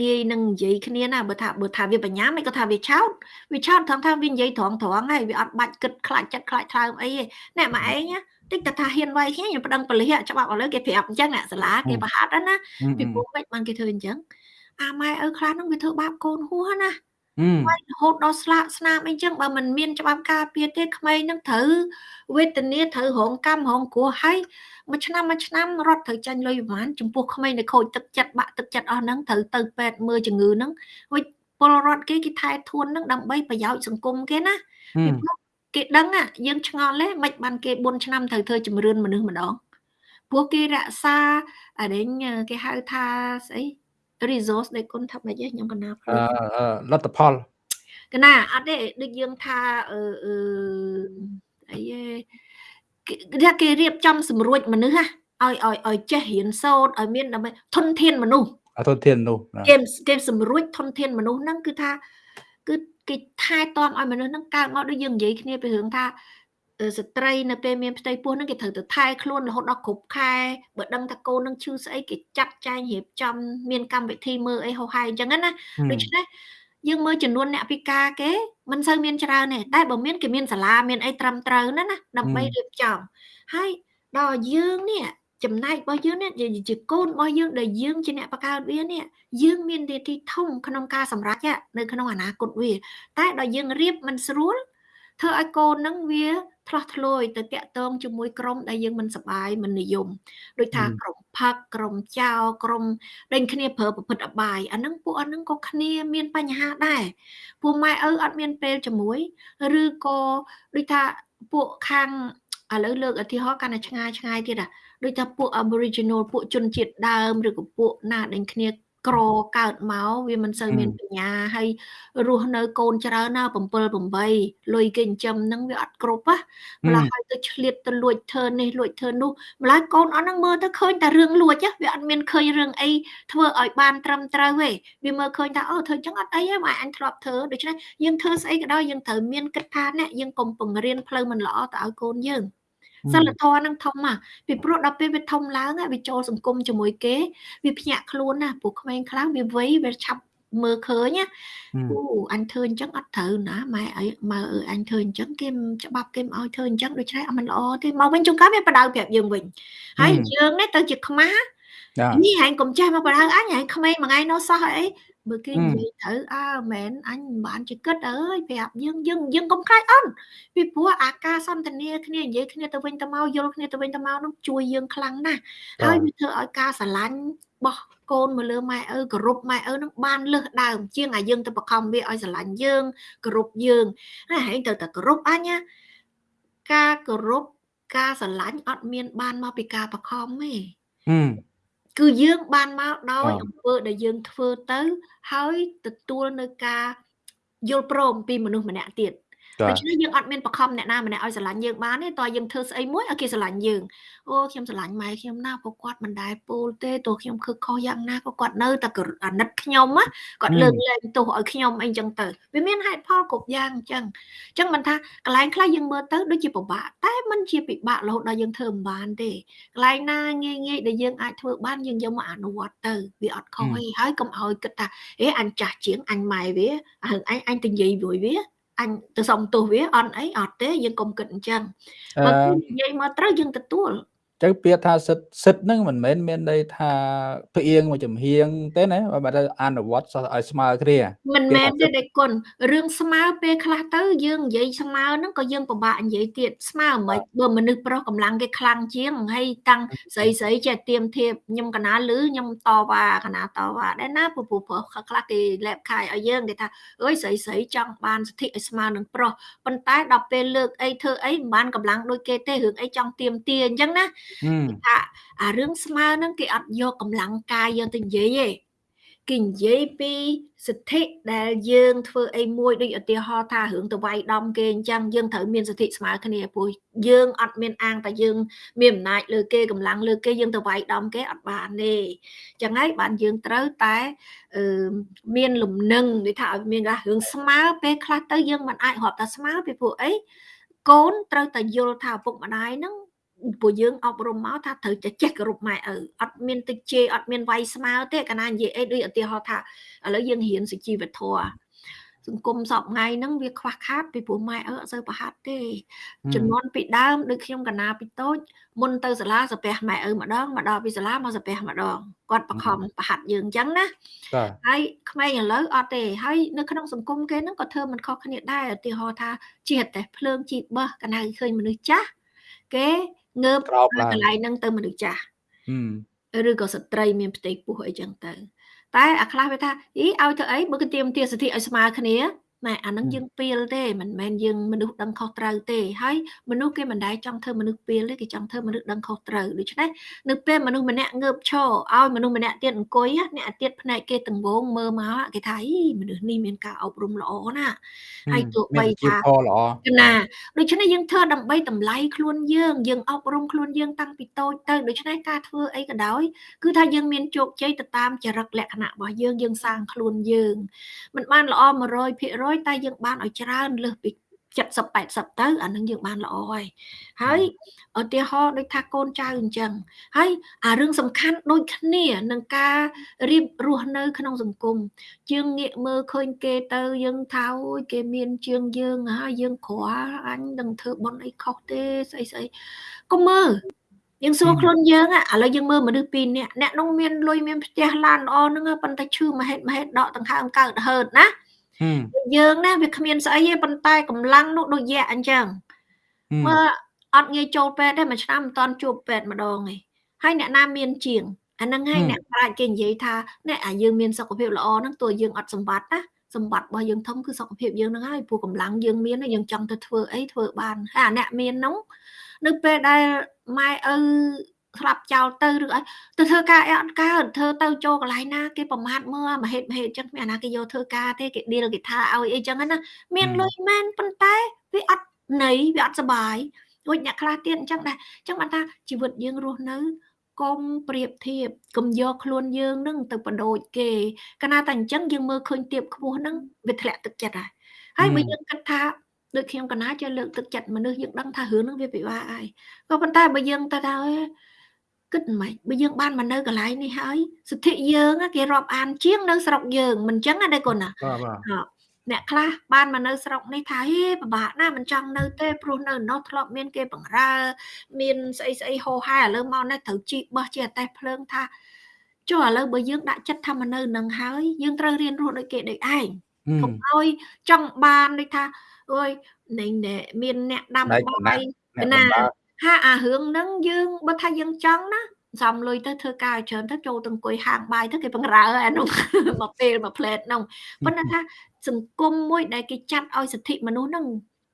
ងាយនឹងនិយាយគ្នាណាបើថាបើថាវាបញ្ញាមិនក៏ថាវាឆោតវាឆោតត្រង់ថាវានិយាយត្រង់ត្រង់ហើយវាអត់បាច់គិតខ្លាចចិត្តខ្លាចថ្លើមអីទេណែមកឯងតិចតែថាហ៊ានវាយគ្នាខ្ញុំប្តឹងប៉ូលីសច្បាប់ឥឡូវគេប្រាប់អញ្ចឹងអ្នកសាលាគេប្រហាត់ណាពីព្រោះមិនបានគេធ្វើអញ្ចឹងអាម៉ែឪខ្លះហ្នឹងវាធ្វើបាបកូនហួសណា ហើយរហូតដល់ស្លាកស្នាមអីចឹងបើមិនមានច្បាប់ការពារទេក្មេងនឹងត្រូវវេទនាត្រូវរងកម្មរងគ្រោះហើយមួយឆ្នាំមួយឆ្នាំរត់ត្រូវចាញ់លុយប្រហែលចំពោះក្មេងដែលខូចទឹកចិត្តបាក់ទឹកចិត្តអស់ហ្នឹងត្រូវទៅពេទ្យមើលជំងឺហ្នឹងវិញពលរដ្ឋគេគេថែធួនហ្នឹងដើម្បីប្រយោជន៍សង្គមគេណាពីព្រោះគេដឹងយើងឆ្ងល់ទេមិនបានគេ4ឆ្នាំត្រូវធ្វើជំរឿនមនុស្សម្ដងព្រោះគេរក្សាអានេះគេហៅថាស្អី resource ដែលគុណថាម៉េចខ្ញុំកណាអឺលទ្ធផលកណាអត់ទេដូចយើងថាអឺអីគេគេរៀបចំសម្រួចមនុស្សឲ្យឲ្យឲ្យចេះរៀនសូត្រឲ្យមានដើម្បីធនធានមនុស្សធនធានមនុស្សគេគេសម្រួចធនធានមនុស្សហ្នឹងគឺថាគឺគេថែទាំឲ្យមនុស្សហ្នឹងកើតមកដូចយើងនិយាយគ្នាពីរឿងថា ស្ត្រីនៅពេលមានផ្ទៃពោះហ្នឹងគេត្រូវទៅថែខ្លួនរហូតដល់គ្រប់ខែបើដឹងថាកូននឹងឈឺស្អីគេចាត់ចែងរៀបចំមានកម្មវិធីមើលអីហោហាយអញ្ចឹងណាដូច្នេះយើងមើលចំនួនអ្នកពិការគេមិនសូវមានច្រើនទេតែបើមានគេមានសាលាមានអីត្រឹមត្រូវណាណាដើម្បីរៀបចំហើយដល់យើងនេះចំណែករបស់យើងនេះជាកូនរបស់យើងដែលយើងជាអ្នកបង្កើតវានេះយើងមាននាទីធំក្នុងការសម្រេចនៅក្នុងអនាគតវា តែដល់យើងរៀបមិនស្រួល ធ្វើឲ្យកូននឹងវាឆ្លោះឆ្លួយទៅតាក់ទងជាមួយក្រុមដែលយើងមិនសប្បាយមិននិយមដូចថាក្រុមផឹកក្រុមចោលក្រុមដេញគ្នាប្រើប្រភេទអបាយអាហ្នឹងពួកអាហ្នឹងក៏គ្នាមានបញ្ហាដែរពួកម៉ែឪអត់មានពេលជាមួយឬក៏ដូចថាពួកខាងឥឡូវលើកឧទាហរណ៍កាន់តែឆ្ងាយឆ្ងាយទៀតអាដូចថាពួក Aboriginal ពួកជនជាតិដើមឬក៏ពួកណាដេញគ្នា ក្រកើតមកវាមិនសូវមានបញ្ញាហើយរស់នៅកូនច្រើនណា7 8លុយគេចិញ្ចឹមហ្នឹងវាអត់គ្រប់ណាម្ល៉េះហើយទៅឆ្លៀតទៅលួចធ្វើនេះលួចធ្វើនោះម្ល៉េះកូនអត់ហ្នឹងមើលទៅឃើញតែរឿងលួចវាអត់មានឃើញរឿងអីធ្វើឲ្យបានត្រឹមត្រូវទេវាមើលឃើញថាអូធ្វើចឹងអត់អីទេម៉ែអញធ្លាប់ធ្វើដូច្នេះយើងធ្វើស្អីក៏ដោយយើងត្រូវមានគិតថាអ្នកយើងកុំបង្រៀនផ្លូវមិនល្អទៅឲ្យកូនយើង សិលធម៌នឹងធំមកពីព្រោះដល់ពេលវាធំឡើងវាចូលសង្គមជាមួយគេវាភ្ញាក់ខ្លួនណាពួកក្មេងខ្លះវាវ័យវាឆាប់មើលឃើញណាអូអញធ្វើអញ្ចឹងអត់ត្រូវណាម៉ែអីម៉ែអើអញធ្វើអញ្ចឹងគេច្បាប់គេមិនឲ្យធ្វើអញ្ចឹងដូច្នេះអត់មិនល្អទេមកវិញជួនកាលវាបដៅប្រាប់យើងវិញហើយយើងនេះទៅជាខ្មាស់នេះហែងកុំចេះមកបដៅអញហែងក្មេងមួយថ្ងៃនោះសោះអី បើគេនិយាយត្រូវអើមែនអញមិនបានជាគិតអើយប្រាប់យើងយើងយើងកុំខ្លាចអន់ពីព្រោះអាការសន្ទនាគ្នានិយាយគ្នាទៅវិញទៅមកយល់គ្នាទៅវិញទៅមកនោះជួយយើងខ្លាំងណាស់ហើយវាធ្វើឲ្យការស្រឡាញ់បោះកូនមកលើម៉ែឪគោរពម៉ែឪនឹងបានលើសដើមជាងអាយើងទៅបខំវាឲ្យស្រឡាញ់យើងគោរពយើងហើយហែងទៅតែគោរពអញការគោរពការស្រឡាញ់អត់មានបានមកពីការបខំទេ គឺយើងបានមកដោយអំពើដែលយើងធ្វើទៅ ហើយទទួលនៅការយល់ព្រមពីមនុស្សម្នាក់ទៀត ដូច្នេះយើងអត់មានបខំអ្នកណាម្នាក់ឲ្យស្រឡាញ់យើងបានទេតើយើងធ្វើស្អីមួយឲ្យគេស្រឡាញ់យើងអូខ្ញុំស្រឡាញ់ម៉ែខ្ញុំណាព្រោះគាត់មិនដែលពោលទេទោះខ្ញុំខឹកខុសយ៉ាងណាក៏គាត់នៅតែអាណិតខ្ញុំណាគាត់លើកលែងទោសឲ្យខ្ញុំអីចឹងទៅវាមានហេតុផលគ្រប់យ៉ាងអញ្ចឹងអញ្ចឹងមិនថាកន្លែងខ្លះយើងមើលទៅដូចជាពិបាកតែមិនជាពិបាករហូតដល់យើងធ្វើមិនបានទេកន្លែងណាងាយងាយដែលយើងអាចធ្វើបានយើងយកមកអនុវត្តទៅវាអត់ខុសទេហើយកុំឲ្យគិតថាអេអញចាស់ជាងអញម៉ែវាអញអញទៅនិយាយមួយវា អញទៅសុំទោសវាអត់អីអត់ទេយើងកុំគិតអញ្ចឹងបើគឺនិយាយមកត្រូវយើងទទួល ចឹងពាក្យថាសិទ្ធសិទ្ធហ្នឹងមិនមែនមានន័យថាផ្អៀងមកចំហៀងទេណាបើតែអនុវត្តសោះឲ្យស្មើគ្នាមិនមែនទេដេគុណរឿងស្មើពេលខ្លះទៅយើងនិយាយស្មើហ្នឹងក៏យើងពិបាកនិយាយទៀតស្មើមិនបើមនុស្សប្រុសកម្លាំងគេខ្លាំងជាងហើយតាំងស្រីស្រីចេះទៀមធៀបខ្ញុំកណាលឺខ្ញុំតវ៉ាកណាតវ៉ាដែរណាពពុះប្រុសខ្លះគេលែបខាយឲ្យយើងគេថាអើយស្រីស្រីចង់បានសិទ្ធិឲ្យស្មើនឹងប្រុសប៉ុន្តែដល់ពេលលើកអីធ្វើអីមិនបានកម្លាំងដូចគេទេរឿងអីចង់ទៀមទាអញ្ចឹងណាថាអារឿងស្មើហ្នឹងគេអត់យកកម្លាំងកាយយកទៅនិយាយទេគេនិយាយពីសិទ្ធិដែលយើងធ្វើអីមួយដូចឧទាហរណ៍ថារឿងទៅវាយដំគេអញ្ចឹងយើងត្រូវមានសិទ្ធិស្មើគ្នាព្រោះយើងអត់មានអាងតែយើងមានអំណាចលើគេកម្លាំងលើគេយើងទៅវាយដំគេអត់បានទេអញ្ចឹងហើយបានយើងត្រូវតែអឺមានលំនឹងដូចថាឲ្យមានរឿងស្មើពេលខ្លះទៅយើងមិនអាចរាប់តែស្មើពីព្រោះអីកូនត្រូវតែយល់ថាឪពុកម្ដាយហ្នឹង ពួកយើងអប់រំមកថាត្រូវចេះចេះគោរពម៉ែឪអត់មានទឹកជេរអត់មានវាយស្មើទេកាលណានិយាយអីដូចឧទាហរណ៍ថាឥឡូវយើងរៀនសុជីវធម៌សង្គមសពថ្ងៃហ្នឹងវាខ្វះខាតពីព្រោះម៉ែឪអត់សូវប្រហាត់ទេចំនួនពីដើមដូចខ្ញុំកណាពីតូចមុនទៅសាលាសាពះម៉ែឪម្ដងមកដល់ពីសាលាមកសាពះម្ដងគាត់បខំប្រហាត់យើងអញ្ចឹងណាហើយក្មេងឥឡូវអត់ទេហើយនៅក្នុងសង្គមគេហ្នឹងក៏ធ្វើមិនខុសគ្នាដែរឧទាហរណ៍ថាជាតិតែភ្លើងជីបោះកណៅឃើញមនុស្សចាស់គេ ងើបកន្លែងហ្នឹងទៅមនុស្សចាស់ឬក៏ស្ត្រីមានផ្ទៃពោះអីចឹងទៅតែអាខ្លះវាថាអីឲ្យធ្វើអីបើគេទៀមទាសិទ្ធិឲ្យស្មើគ្នា ណែអានឹងយើងពីលទេមិនមែនយើងមនុស្សដឹងខុសត្រូវទេហើយមនុស្សគេមិនដែលចង់ធ្វើមនុស្សពីលទេគេចង់ធ្វើមនុស្សដឹងខុសត្រូវដូច្នេះនៅពេលមនុស្សម្នាក់ងើបឈរឲ្យមនុស្សម្នាក់ទៀតអង្គុយអ្នកទៀតផ្នែកគេទាំងវងមើលមកគេថាអីមនុស្សនេះមានការអប់រំល្អណាហើយទោះបីថាល្អណាដូច្នេះយើងធ្វើដើម្បីតម្លៃខ្លួនយើងយើងអប់រំខ្លួនយើងតាំងពីតូចទៅដូច្នេះការធ្វើអីក៏ដោយគឺថាយើងមានជោគជ័យទៅតាមចរិតលក្ខណៈរបស់យើងយើងសាងខ្លួនយើងមិនបានល្អ100%តែយើងបានឲ្យច្រើនលើសពី70 80ទៅអានឹងយើងបានល្អហើយហើយឧទាហរណ៍ដូចថាកូនចៅអញ្ចឹងហើយអារឿងសំខាន់ដូចគ្នានឹងការរៀបរស់នៅ ក្នុងសង្គមយើងងាកមើលឃើញគេទៅយើងថាអូយគេមានជាងយើងហើយយើងគ្រាល់អញនឹងធ្វើបន់អីខុសទេស្អីស្អីកុំមើលយើងសួរខ្លួនយើងឥឡូវយើងមើលមនុស្សពីរនាក់អ្នកនោះមានលុយមានផ្ទះឡានល្អហ្នឹងប៉ុន្តែឈឺមហេតុមហេតុដកដង្ហើមកើតហឺតណា យើងណាវាគ្មានស្អីទេប៉ុន្តែកម្លាំងនោះដូចយ៉ាអញ្ចឹងមើលអត់ងាយចូលពេទ្យទេមួយឆ្នាំមិនតាន់ជួបពេទ្យម្ដងទេហើយអ្នកណាមានជាងអាហ្នឹងហើយអ្នកប្រាជ្ញគេនិយាយថាអ្នកអាយើងមានសុខភាពល្អហ្នឹងតួយើងអត់សម្បត្តិណាសម្បត្តិរបស់យើងធំគឺសុខភាពយើងហ្នឹងហើយព្រោះកម្លាំងយើងមានយើងចង់ទៅធ្វើអីធ្វើបានហើយអាអ្នកមានហ្នឹងនៅពេលដែលម៉ែឪ ស្លាប់ចោលទៅឬអីទៅធ្វើការអីអត់កើតធ្វើទៅចូលកន្លែងណាគេប្រមាថមើលមហេតុមហេតុអញ្ចឹងគ្មានអាណាគេយកធ្វើការទេគេឌីលគេថាឲ្យអីចឹងណាមានលុយមែនប៉ុន្តែវាអត់ន័យវាអត់សុបាយដូចអ្នកខ្លះទៀតអញ្ចឹងដែរអញ្ចឹងបានថាជីវិតយើងរស់នៅកុំប្រៀបធៀបកុំយកខ្លួនយើងនឹងទៅបដូចគេកាលណាតែអញ្ចឹងយើងមើលឃើញទៀបខ្ពស់នឹងវាធ្លាក់ទឹកចិត្តហើយហើយបើយើងគិតថាដូចខ្ញុំកណាចេះលើកទឹកចិត្តមនុស្សយើងដឹងថារឿងនឹងវាពិបាកហើយក៏ប៉ុន្តែបើយើងទៅថា គិតមិនបើយើងបានមកនៅកន្លែងនេះហើយសិទ្ធិយើងគេរាប់អានជាងនៅស្រុកយើងមិនចឹងណាកូនណាអ្នកខ្លះបានមកនៅស្រុកនេះថាហេពិបាកណាស់មិនចង់នៅទេព្រោះនៅនោះធ្លាប់មានគេបង្រើ មានស្អីស្អីហោហែឥឡូវមកនេះត្រូវជីបោះជាអតេះភ្លើងថាចុះឥឡូវបើយើងដាក់ចិត្តថាមកនៅនឹងហើយយើងត្រូវរៀនរស់ដូចគេដូចឯងកុំឲ្យចង់បានដូចថាអើយនឹងមានអ្នកដាំបាយណា ហាអារឿងហ្នឹងយើងបើថាយើងចង់ណាសំលុយទៅធ្វើការច្រើនទៅចូលទៅអង្គុយហាងបាយទៅគេបង្រើអានោះមកពេលមកផ្លែតនោះប៉ុន្តែថាសង្គមមួយដែលគេចាត់ឲ្យសិទ្ធិមនុស្សហ្នឹង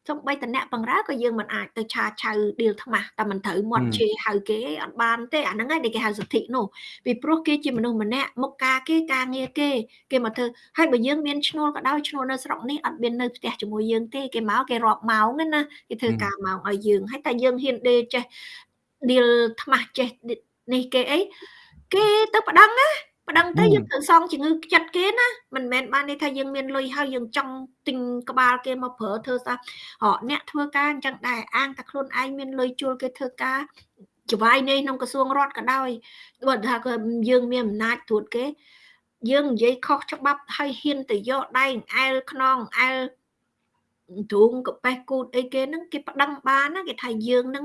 សំបីតអ្នកបង្រើក៏យើងមិនអាចទៅឆាឆៅឌីលថ្មាស់តែមិនត្រូវមាត់ជេរហៅគេអត់បានទេអាហ្នឹងឯងដែលគេហៅសិទ្ធិនោះពីព្រោះគេជាមនុស្សម្នាក់មុខការគេការងារគេគេមកធ្វើហើយបើយើងមានឈ្នួលក៏ដោយឈ្នួលនៅស្រុកនេះអត់មាននៅផ្ទះជាមួយយើងទេគេមកគេរាប់ម៉ោងណាគេធ្វើការម៉ោងឲ្យយើងហើយតែយើងហ៊ានដេចេះឌីលថ្មាស់ចេះនេះគេអីគេទៅប្តឹងណា ប្តឹងទៅយើងត្រូវសងជំងឺចិត្តគេណាមិនមែនបានន័យថាយើងមានលុយហើយយើងចង់ទិញក្បាលគេមកប្រើធ្វើសោះហ៎អ្នកធ្វើការអញ្ចឹងដែរអាងតែខ្លួនឯងមានលុយជួលគេធ្វើការចវាយនេះក្នុងក្រសួងរដ្ឋក៏ដោយបើថាយើងមានអំណាចត្រួតគេយើងនិយាយខុសច្បាប់ហើយហ៊ានទៅយកដៃអែលខ្នងអែល ទ្រូងកប៉េះគូតអីគេហ្នឹងគេប្តឹងបានណាគេថាយើងហ្នឹង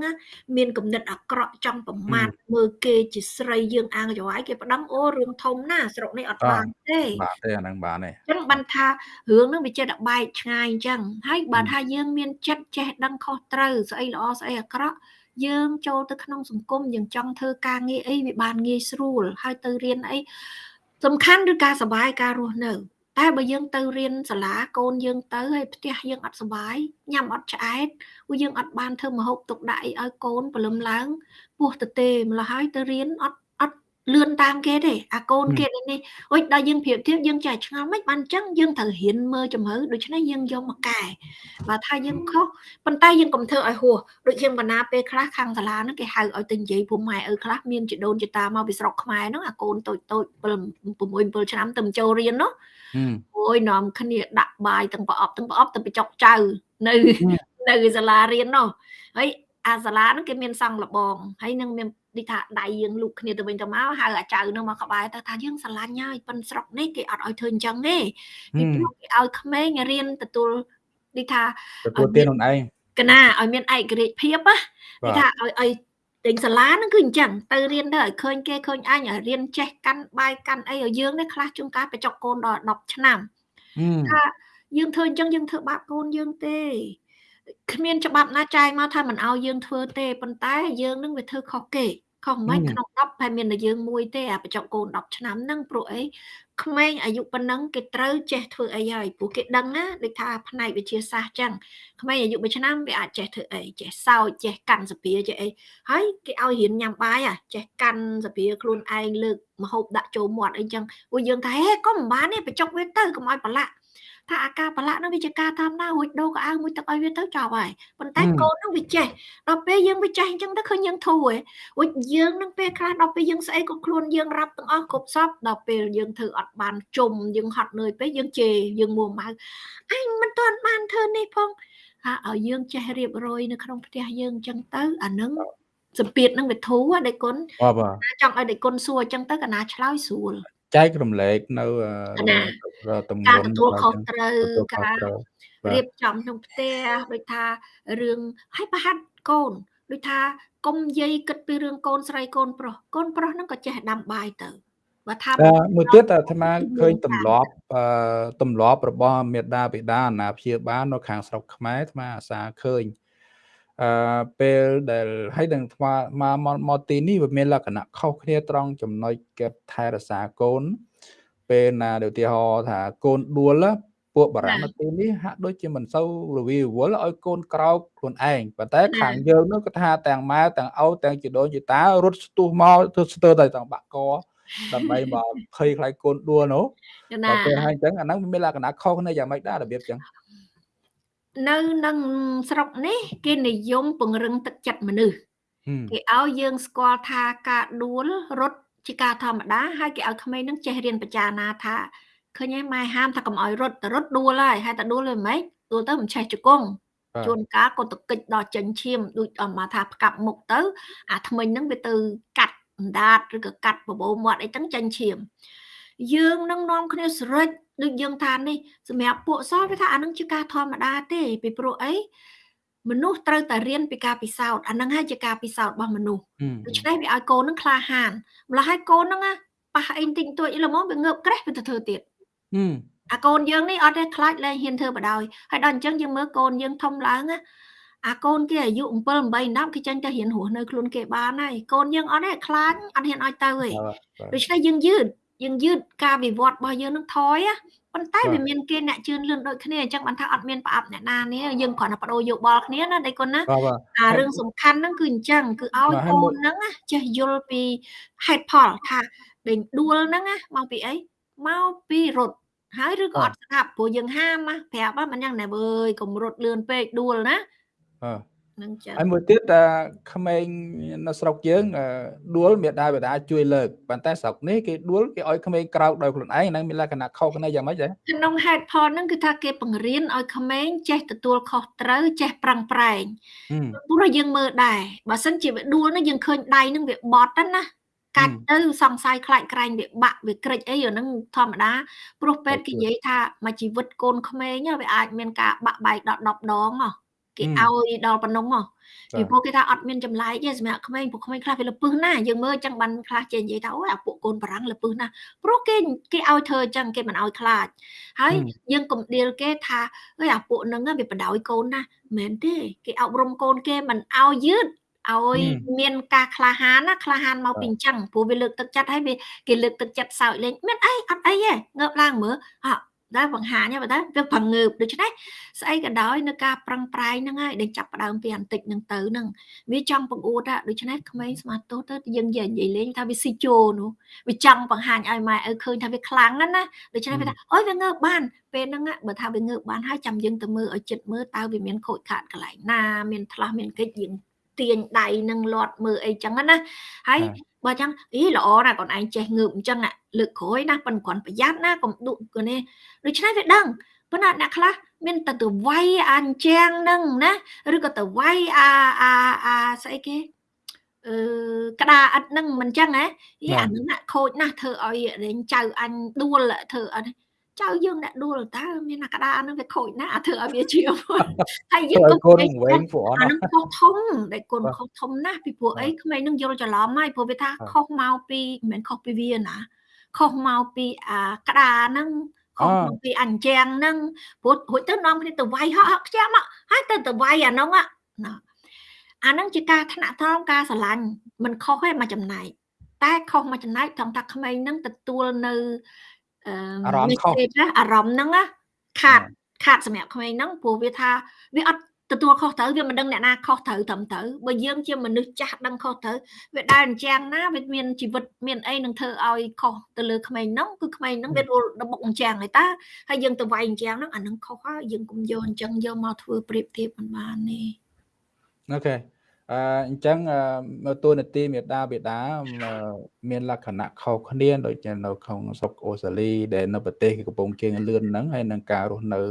មានគំនិតអាក្រក់ចង់ប្រមាថមើលគេជាស្រីយើងអាងចង្វាយគេប្តឹងអូរឿងធំណាស្រុកនេះអត់បានទេបាទទេអាហ្នឹងបានទេអញ្ចឹងបានថារឿងហ្នឹងវាចេះតែបែកឆ្ងាយអញ្ចឹងហើយបើថាយើងមានចិត្តចេះដឹងខុសត្រូវស្អីល្អស្អីអាក្រក់យើងចូលទៅក្នុងសង្គមយើងចង់ធ្វើការងារអីវាបានងាយស្រួលហើយទៅរៀនអីសំខាន់ឬការសុបាយការរស់នៅ តែបើយើងទៅរៀនសាលាកូនយើងទៅហើយផ្ទះយើងអត់សុបាយញ៉ាំអត់ឆ្អែតព្រោះយើងអត់បានធ្វើម្ហូបទុកដាក់អីឲ្យកូនព្រលឹមឡើងពោះទៅទេម្ល៉េះហើយទៅរៀនអត់អត់លឿនតាមគេទេអាកូនគេនេះអុយដល់យើងប្រៀបធៀបយើងចេះឆ្ងល់មិនបានអញ្ចឹងយើងត្រូវរៀនមើលជំរឿដូច្នេះយើងយកមកកែបើថាយើងខុសប៉ុន្តែយើងកុំធ្វើឲ្យហួសដូចខ្ញុំកណាពេលខ្លះខាងសាលាហ្នឹងគេហៅឲ្យទៅនិយាយពុំម៉ែឪខ្លះមានជីដូនជីតាមកពីស្រុកខ្មែរហ្នឹងអាកូនតូចតូច6 7ឆ្នាំទៅចូលរៀននោះ អូយនាំគ្នាដាក់បាយទាំងប្រអប់ទាំងប្រអប់ទៅបញ្ចុកចៅនៅនៅសាលារៀននោះហើយអាសាលាហ្នឹងគេមានសង់លបងហើយនឹងមានដូចថាដៃយើងលូកគ្នាទៅវិញទៅមកហៅអាចៅនឹងមកក្បែរទៅថាយើងស្រឡាញ់ហើយប៉ុនស្រុកនេះគេអត់ឲ្យធ្វើអញ្ចឹងទេពីព្រោះគេឲ្យក្មេងរៀនទទួលដូចថាទទួលទានខ្លួនឯងកណាឲ្យមានឯករាជ្យភាពណាដូចថាឲ្យឲ្យ ទិញសាលាហ្នឹងគឺអញ្ចឹងទៅរៀនទៅឲ្យឃើញគេឃើញអញឲ្យរៀនចេះកាន់បាយកាន់អីឲ្យយើងនេះខ្លះជួនកាលបច្ចុកកូនដល់10ឆ្នាំថាយើងធ្វើអញ្ចឹងយើងធ្វើបាបកូនយើងទេគ្មានច្បាប់ណាចែងមកថាមិនឲ្យយើងធ្វើទេប៉ុន្តែយើងនឹងវាធ្វើខុសគេខុសមិនក្នុង10តែមានតែយើងមួយទេអាបច្ចុកកូន10ឆ្នាំហ្នឹងព្រោះអី ក្មេងអាយុប៉ុណ្ណឹងគេត្រូវចេះធ្វើអីហើយព្រោះគេដឹងណាដូចថាផ្នែកវិទ្យាសាស្ត្រចឹងក្មេងអាយុ1ឆ្នាំវាអាចចេះធ្វើអីចេះសោចចេះកាន់សាភាចេះអីហើយគេឲ្យរៀនញ៉ាំបាយអាចេះកាន់សាភាខ្លួនឯងលើកមហូបដាក់ចូលមាត់អីចឹងពួកយើងថាហេកុំមិនបានទេបច្ចុកវាទៅកុំឲ្យប្រឡាក់ ថាអាការប្រឡាក់នោះវាជាការធម្មតារួចដូរកៅអៅមួយទឹកឲ្យវាទៅចប់ហើយប៉ុន្តែកូននោះវាចេះដល់ពេលយើងវាចេះអញ្ចឹងទៅឃើញយើងធូរហ៎រួចយើងនឹងពេលខ្លះដល់ពេលយើងស្អីក៏ខ្លួនយើងរាប់ទាំងអស់គ្រប់សពដល់ពេលយើងធ្វើអត់បានជុំយើងហត់នឿយពេកយើងជេរយើងមួម៉ៅអញមិនទាន់បានធ្វើនេះផងថាឲ្យយើងចេះរៀបរយនៅក្នុងផ្ទះយើងអញ្ចឹងទៅអានឹងសម្ពាធនឹងវាធូរដេគុណចង់ឲ្យដេគុណសួរអញ្ចឹងទៅកណាឆ្លើយស្រួល ចែករំលែកនៅតំបន់ការទទួលខុសត្រូវការរៀបចំក្នុងផ្ទះដូចថារឿងឲ្យប្រហាត់កូនដូចថាកុំយាយគិតពីរឿងកូនស្រីកូនប្រុសកូនប្រុសហ្នឹងក៏ចេះដាំបាយទៅបើថាមួយទៀតអាត្មាឃើញទម្លាប់អឺទម្លាប់របស់មេដាបេដាអាណាព្យាបាលនៅខាងស្រុកខ្មែរអាត្មាអាសាឃើញ អឺពេលដែលហើយនឹងថ្មមកមកទីនេះវាមានលក្ខណៈខុសគ្នាត្រង់ចំណុចគេថែរក្សាកូន ពេលណាឧទាហរណ៍ថាកូនដួលពួកបារាំងនៅទីនេះហាក់ដូចជាមិនសូវរវីរវល់ឲ្យកូនក្រោកខ្លួនឯងប៉ុន្តែខាងយើងនោះក៏ថាទាំងម៉ែទាំងឪទាំងជីដូនជីតារត់ស្ទុះមកធ្វើស្ទើរតែទាំងបាក់កដើម្បីមកភ័យខ្លាចកូនដួលនោះតែពេលហើយអញ្ចឹងអាហ្នឹងមានលក្ខណៈខុសគ្នាយ៉ាងម៉េចដែររបៀបអញ្ចឹង នៅនឹងស្រុកនេះ គេនិយមពង្រឹងទឹកចិត្តមនុស្សគេឲ្យយើងស្គាល់ថាការដួលរត់ជាការធម្មតាហើយគេឲ្យក្មេងនឹងចេះរៀនបចារណាថាឃើញឯម៉ែហាមថាកុំឲ្យរត់ទៅរត់ដួលហើយហើយតែដួលវាមិនដួលទៅមិនឆេះជង្គង់ជួនកាលក៏ទៅគិចដល់ចិញ្ចៀមដូចអមថាផ្កាប់មុខទៅ អាថ្មិញហ្នឹងវាទៅកាត់អណ្ដាតឬក៏កាត់បបោមាត់អីចឹងចិញ្ចៀម យើងនឹងនាំគ្នាស្រេចដូចយើងថានេះសម្រាប់ពួកសវាថាអានឹងជាការធម្មតាទេពីព្រោះអីមនុស្សត្រូវតែរៀនពីការពិសោធន៍អានឹងហើយជាការពិសោធន៍របស់មនុស្សដូច្នេះវាឲ្យកូននឹងក្លាហានម្ល៉េះហើយកូននឹងប៉ះអីតិចតួចល្មមវាងើបក្រេះវាទៅធ្វើទៀតអាកូនយើងនេះអត់ទេខ្លាចលែងហ៊ានធ្វើបដ ாய் ហើយដល់អញ្ចឹងយើងមើលកូនយើងធំឡើងណាអាកូនគេអាយុ7 8 10គេចាញ់ទៅរៀនរស់នៅខ្លួនគេបានហើយកូនយើងអត់ទេខ្លាចអត់ហ៊ានឲ្យទៅទេដូច្នេះយើងយឺត យើងយឺតការវិវត្តរបស់យើងនឹងថយប៉ុន្តែវាមានគេអ្នកជឿនលឿនដូចគ្នាអញ្ចឹងបានថាអត់មានប្រអប់អ្នកណានេះយើងគ្រាន់តែបដូរយោបល់គ្នាណាដៃគុណណាអារឿងសំខាន់ហ្នឹងគឺអញ្ចឹងគឺឲ្យកូនហ្នឹងចេះយល់ពីហេតុផលថាដេញដួលហ្នឹងមកពីអីមកពីរត់ហើយឬក៏អត់ស្ដាប់ព្រោះយើងហាមប្រាប់មិនយ៉ាងណាវើយកុំរត់លឿនពេកដួលណាអឺ នឹងចឹងហើយមួយទៀតក្មេងនៅស្រុកយើងដួលមេដាបេដាជួយលើកប៉ុន្តែស្រុកនេះគេដួលគេឲ្យក្មេងក្រោកដោយខ្លួនឯងហ្នឹងមានលក្ខណៈខុសគ្នាយ៉ាងម៉េចដែរក្នុងហេតុផលហ្នឹងគឺថាគេបង្រៀនឲ្យក្មេងចេះទទួលខុសត្រូវចេះប្រឹងប្រែងព្រោះយើងមើលដែរបើសិនជាវាដួលហ្នឹងយើងឃើញដៃហ្នឹងវាបត់ណាកាច់ទៅសង្ស័យខ្លាចក្រែងវាបាក់វាក្រិចអីអាហ្នឹងធម្មតាព្រោះពេទ្យគេនិយាយថាមួយជីវិតកូនក្មេងវាអាចមានការបាក់បែកដល់10ដងហ៎ គេឲ្យដល់ប៉ុណ្ណឹងហ៎ពីព្រោះគេថាអត់មានចម្លែកទេសម្រាប់ក្មេងពួកក្មេងខ្លះវាលពឹសណាយើងមើលអញ្ចឹងបានខ្លះចេះនិយាយថាអូយអាពួកកូនបារាំងលពឹសណាព្រោះគេគេឲ្យធ្វើអញ្ចឹងគេមិនឲ្យខ្លាចហើយយើងកំដៀលគេថាអើយអាពួកហ្នឹងវាបដ ாய் កូនណាមិនទេគេអប់រំកូនគេមិនឲ្យយឺតឲ្យមានការក្លាហានណាក្លាហានមកពីអញ្ចឹងព្រោះវាលើកទឹកចិត្តហើយវាគេលើកទឹកចិត្តសើចលេងមានអីអត់អីទេងើបឡើងមើលអ ដែលបង្ហាញបើតែវាប្រងើបដូច្នេះស្អីក៏ដោយនៅការប្រឹងប្រែងហ្នឹងហើយដែលចាប់ផ្ដើមពីអន្តិចហ្នឹងទៅហ្នឹងវាចង់បង្អួតហ่ะដូច្នេះក្មេងស្មាតទោសទៅយើងនិយាយលេងថាវាស៊ីជោនោះវាចង់បង្ហាញឲ្យម៉ែឪឃើញថាវាខ្លាំងណាស់ណាដូច្នេះវាថាអូយវាងើបបានពេលហ្នឹងបើថាវាងើបបានហើយចាំយើងទៅមើលឲ្យចិត្តមើលតើវាមានខូចខាតកន្លែងណាមានថ្លាស់មានកិច្ចយើងទាញដៃនឹងលាត់មើលអីចឹងណាហើយបើចឹងអីល្អណាស់កូនឯងចេះងើបអញ្ចឹងលើកក្រោយណាប៉ុនគ្រាន់ប្រយ័ត្នណាកុំដុកនេះដូច្នេះវាដឹងប៉ុន្តែអ្នកខ្លះមានតែទៅវាយអាអញ្ចាំងហ្នឹងណាឬក៏ទៅវាយអាអាអាស្អីគេអឺក្តារអិតហ្នឹងមិនចឹងហ៎យីអាហ្នឹងណាខូចណាស់ធ្វើឲ្យរៀងចៅអញដួលធ្វើអត់ ចៅយើងអ្នកដួលតើមានអាក្តារហ្នឹងវាខូចណាស់អាធ្វើឲ្យវាជាហើយយើងក៏កូនវែងព្រោះអាហ្នឹងខុសធំដែលកូនខុសធំណាស់ពីព្រោះអីក្មេងហ្នឹងយល់ច្រឡំហើយព្រោះវាថាខុសមកពីមិនមែនខុសពីវាណាខុសមកពីអាក្តារហ្នឹងខុសមកពីអញ្ចាំងហ្នឹងព្រោះរួចទៅនាំគ្នាទៅវាយហក់ហក់ខ្ចាំហើយទៅទៅវាយអាហ្នឹងណាអាហ្នឹងជាការថ្នាក់ថ្នមការស្រឡាញ់មិនខុសទេមកចំណែកតែខុសមកចំណែកត្រង់ថាក្មេងហ្នឹងទទួលនៅ អារម្មណ៍ខុសអារម្មណ៍ហ្នឹងខាតខាតសម្រាប់ក្មេងហ្នឹងព្រោះវាថាវាអត់ទទួលខុសត្រូវវាមិនដឹងអ្នកណាខុសត្រូវត្រឹមត្រូវបើយើងជាមនុស្សចាស់ដឹងខុសត្រូវវាដើរអញ្ចាំងណាវាមានជីវិតមានអីនឹងធ្វើឲ្យខុសទៅលើក្មេងហ្នឹងគឺក្មេងហ្នឹងវារួលដបុកអញ្ចាំងហើយតាហើយយើងទៅវាយអញ្ចាំងហ្នឹងអាហ្នឹងខុសហើយយើងកុំយកអញ្ចឹងយកមកធ្វើប្រៀបធៀបមិនបានទេអូខេ អអញ្ចឹងតួនាទីមេដាបេដាមានលក្ខណៈខុសគ្នាដូចនៅក្នុងស្រុកអូស្ត្រាលីដែលនៅប្រទេសកំពុងជើងលឿនហ្នឹងហើយនឹងការរស់នៅ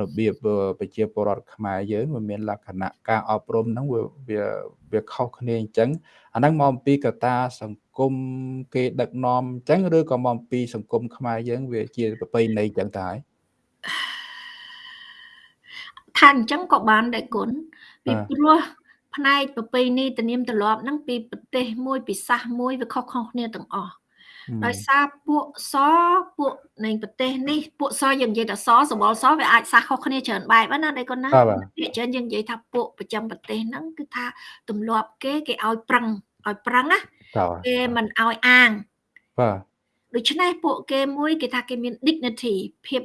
របៀបប្រជាពលរដ្ឋខ្មែរយើងវាមានលក្ខណៈការអប់រំហ្នឹងវាវាវាខុសគ្នាអញ្ចឹងអាហ្នឹងមកអំពីកត្តាសង្គមគេដឹកនាំអញ្ចឹងឬក៏មកអំពីសង្គមខ្មែរយើងវាជាប្រពៃណីអញ្ចឹងតើហើយថាអញ្ចឹងក៏បានដែរគុណពីព្រោះ ផ្នែកប្រពៃណីទំនៀមទម្លាប់ហ្នឹងពីប្រទេសមួយពីសាសមួយវាខុសៗគ្នាទាំងអស់ដោយសារពួកសពួកនៃប្រទេសនេះពួកសយើងនិយាយថាសសបល់សវាអាចសាសខុសគ្នាច្រើនបែបណាដៃកូនណាភាគច្រើនយើងនិយាយថាពួកប្រចាំប្រទេសហ្នឹងគឺថាទម្លាប់គេគេឲ្យប្រឹងឲ្យប្រឹងណាគេមិនឲ្យអាងបាទដូច្នេះពួកគេមួយគេថាគេមាន dignity ភាព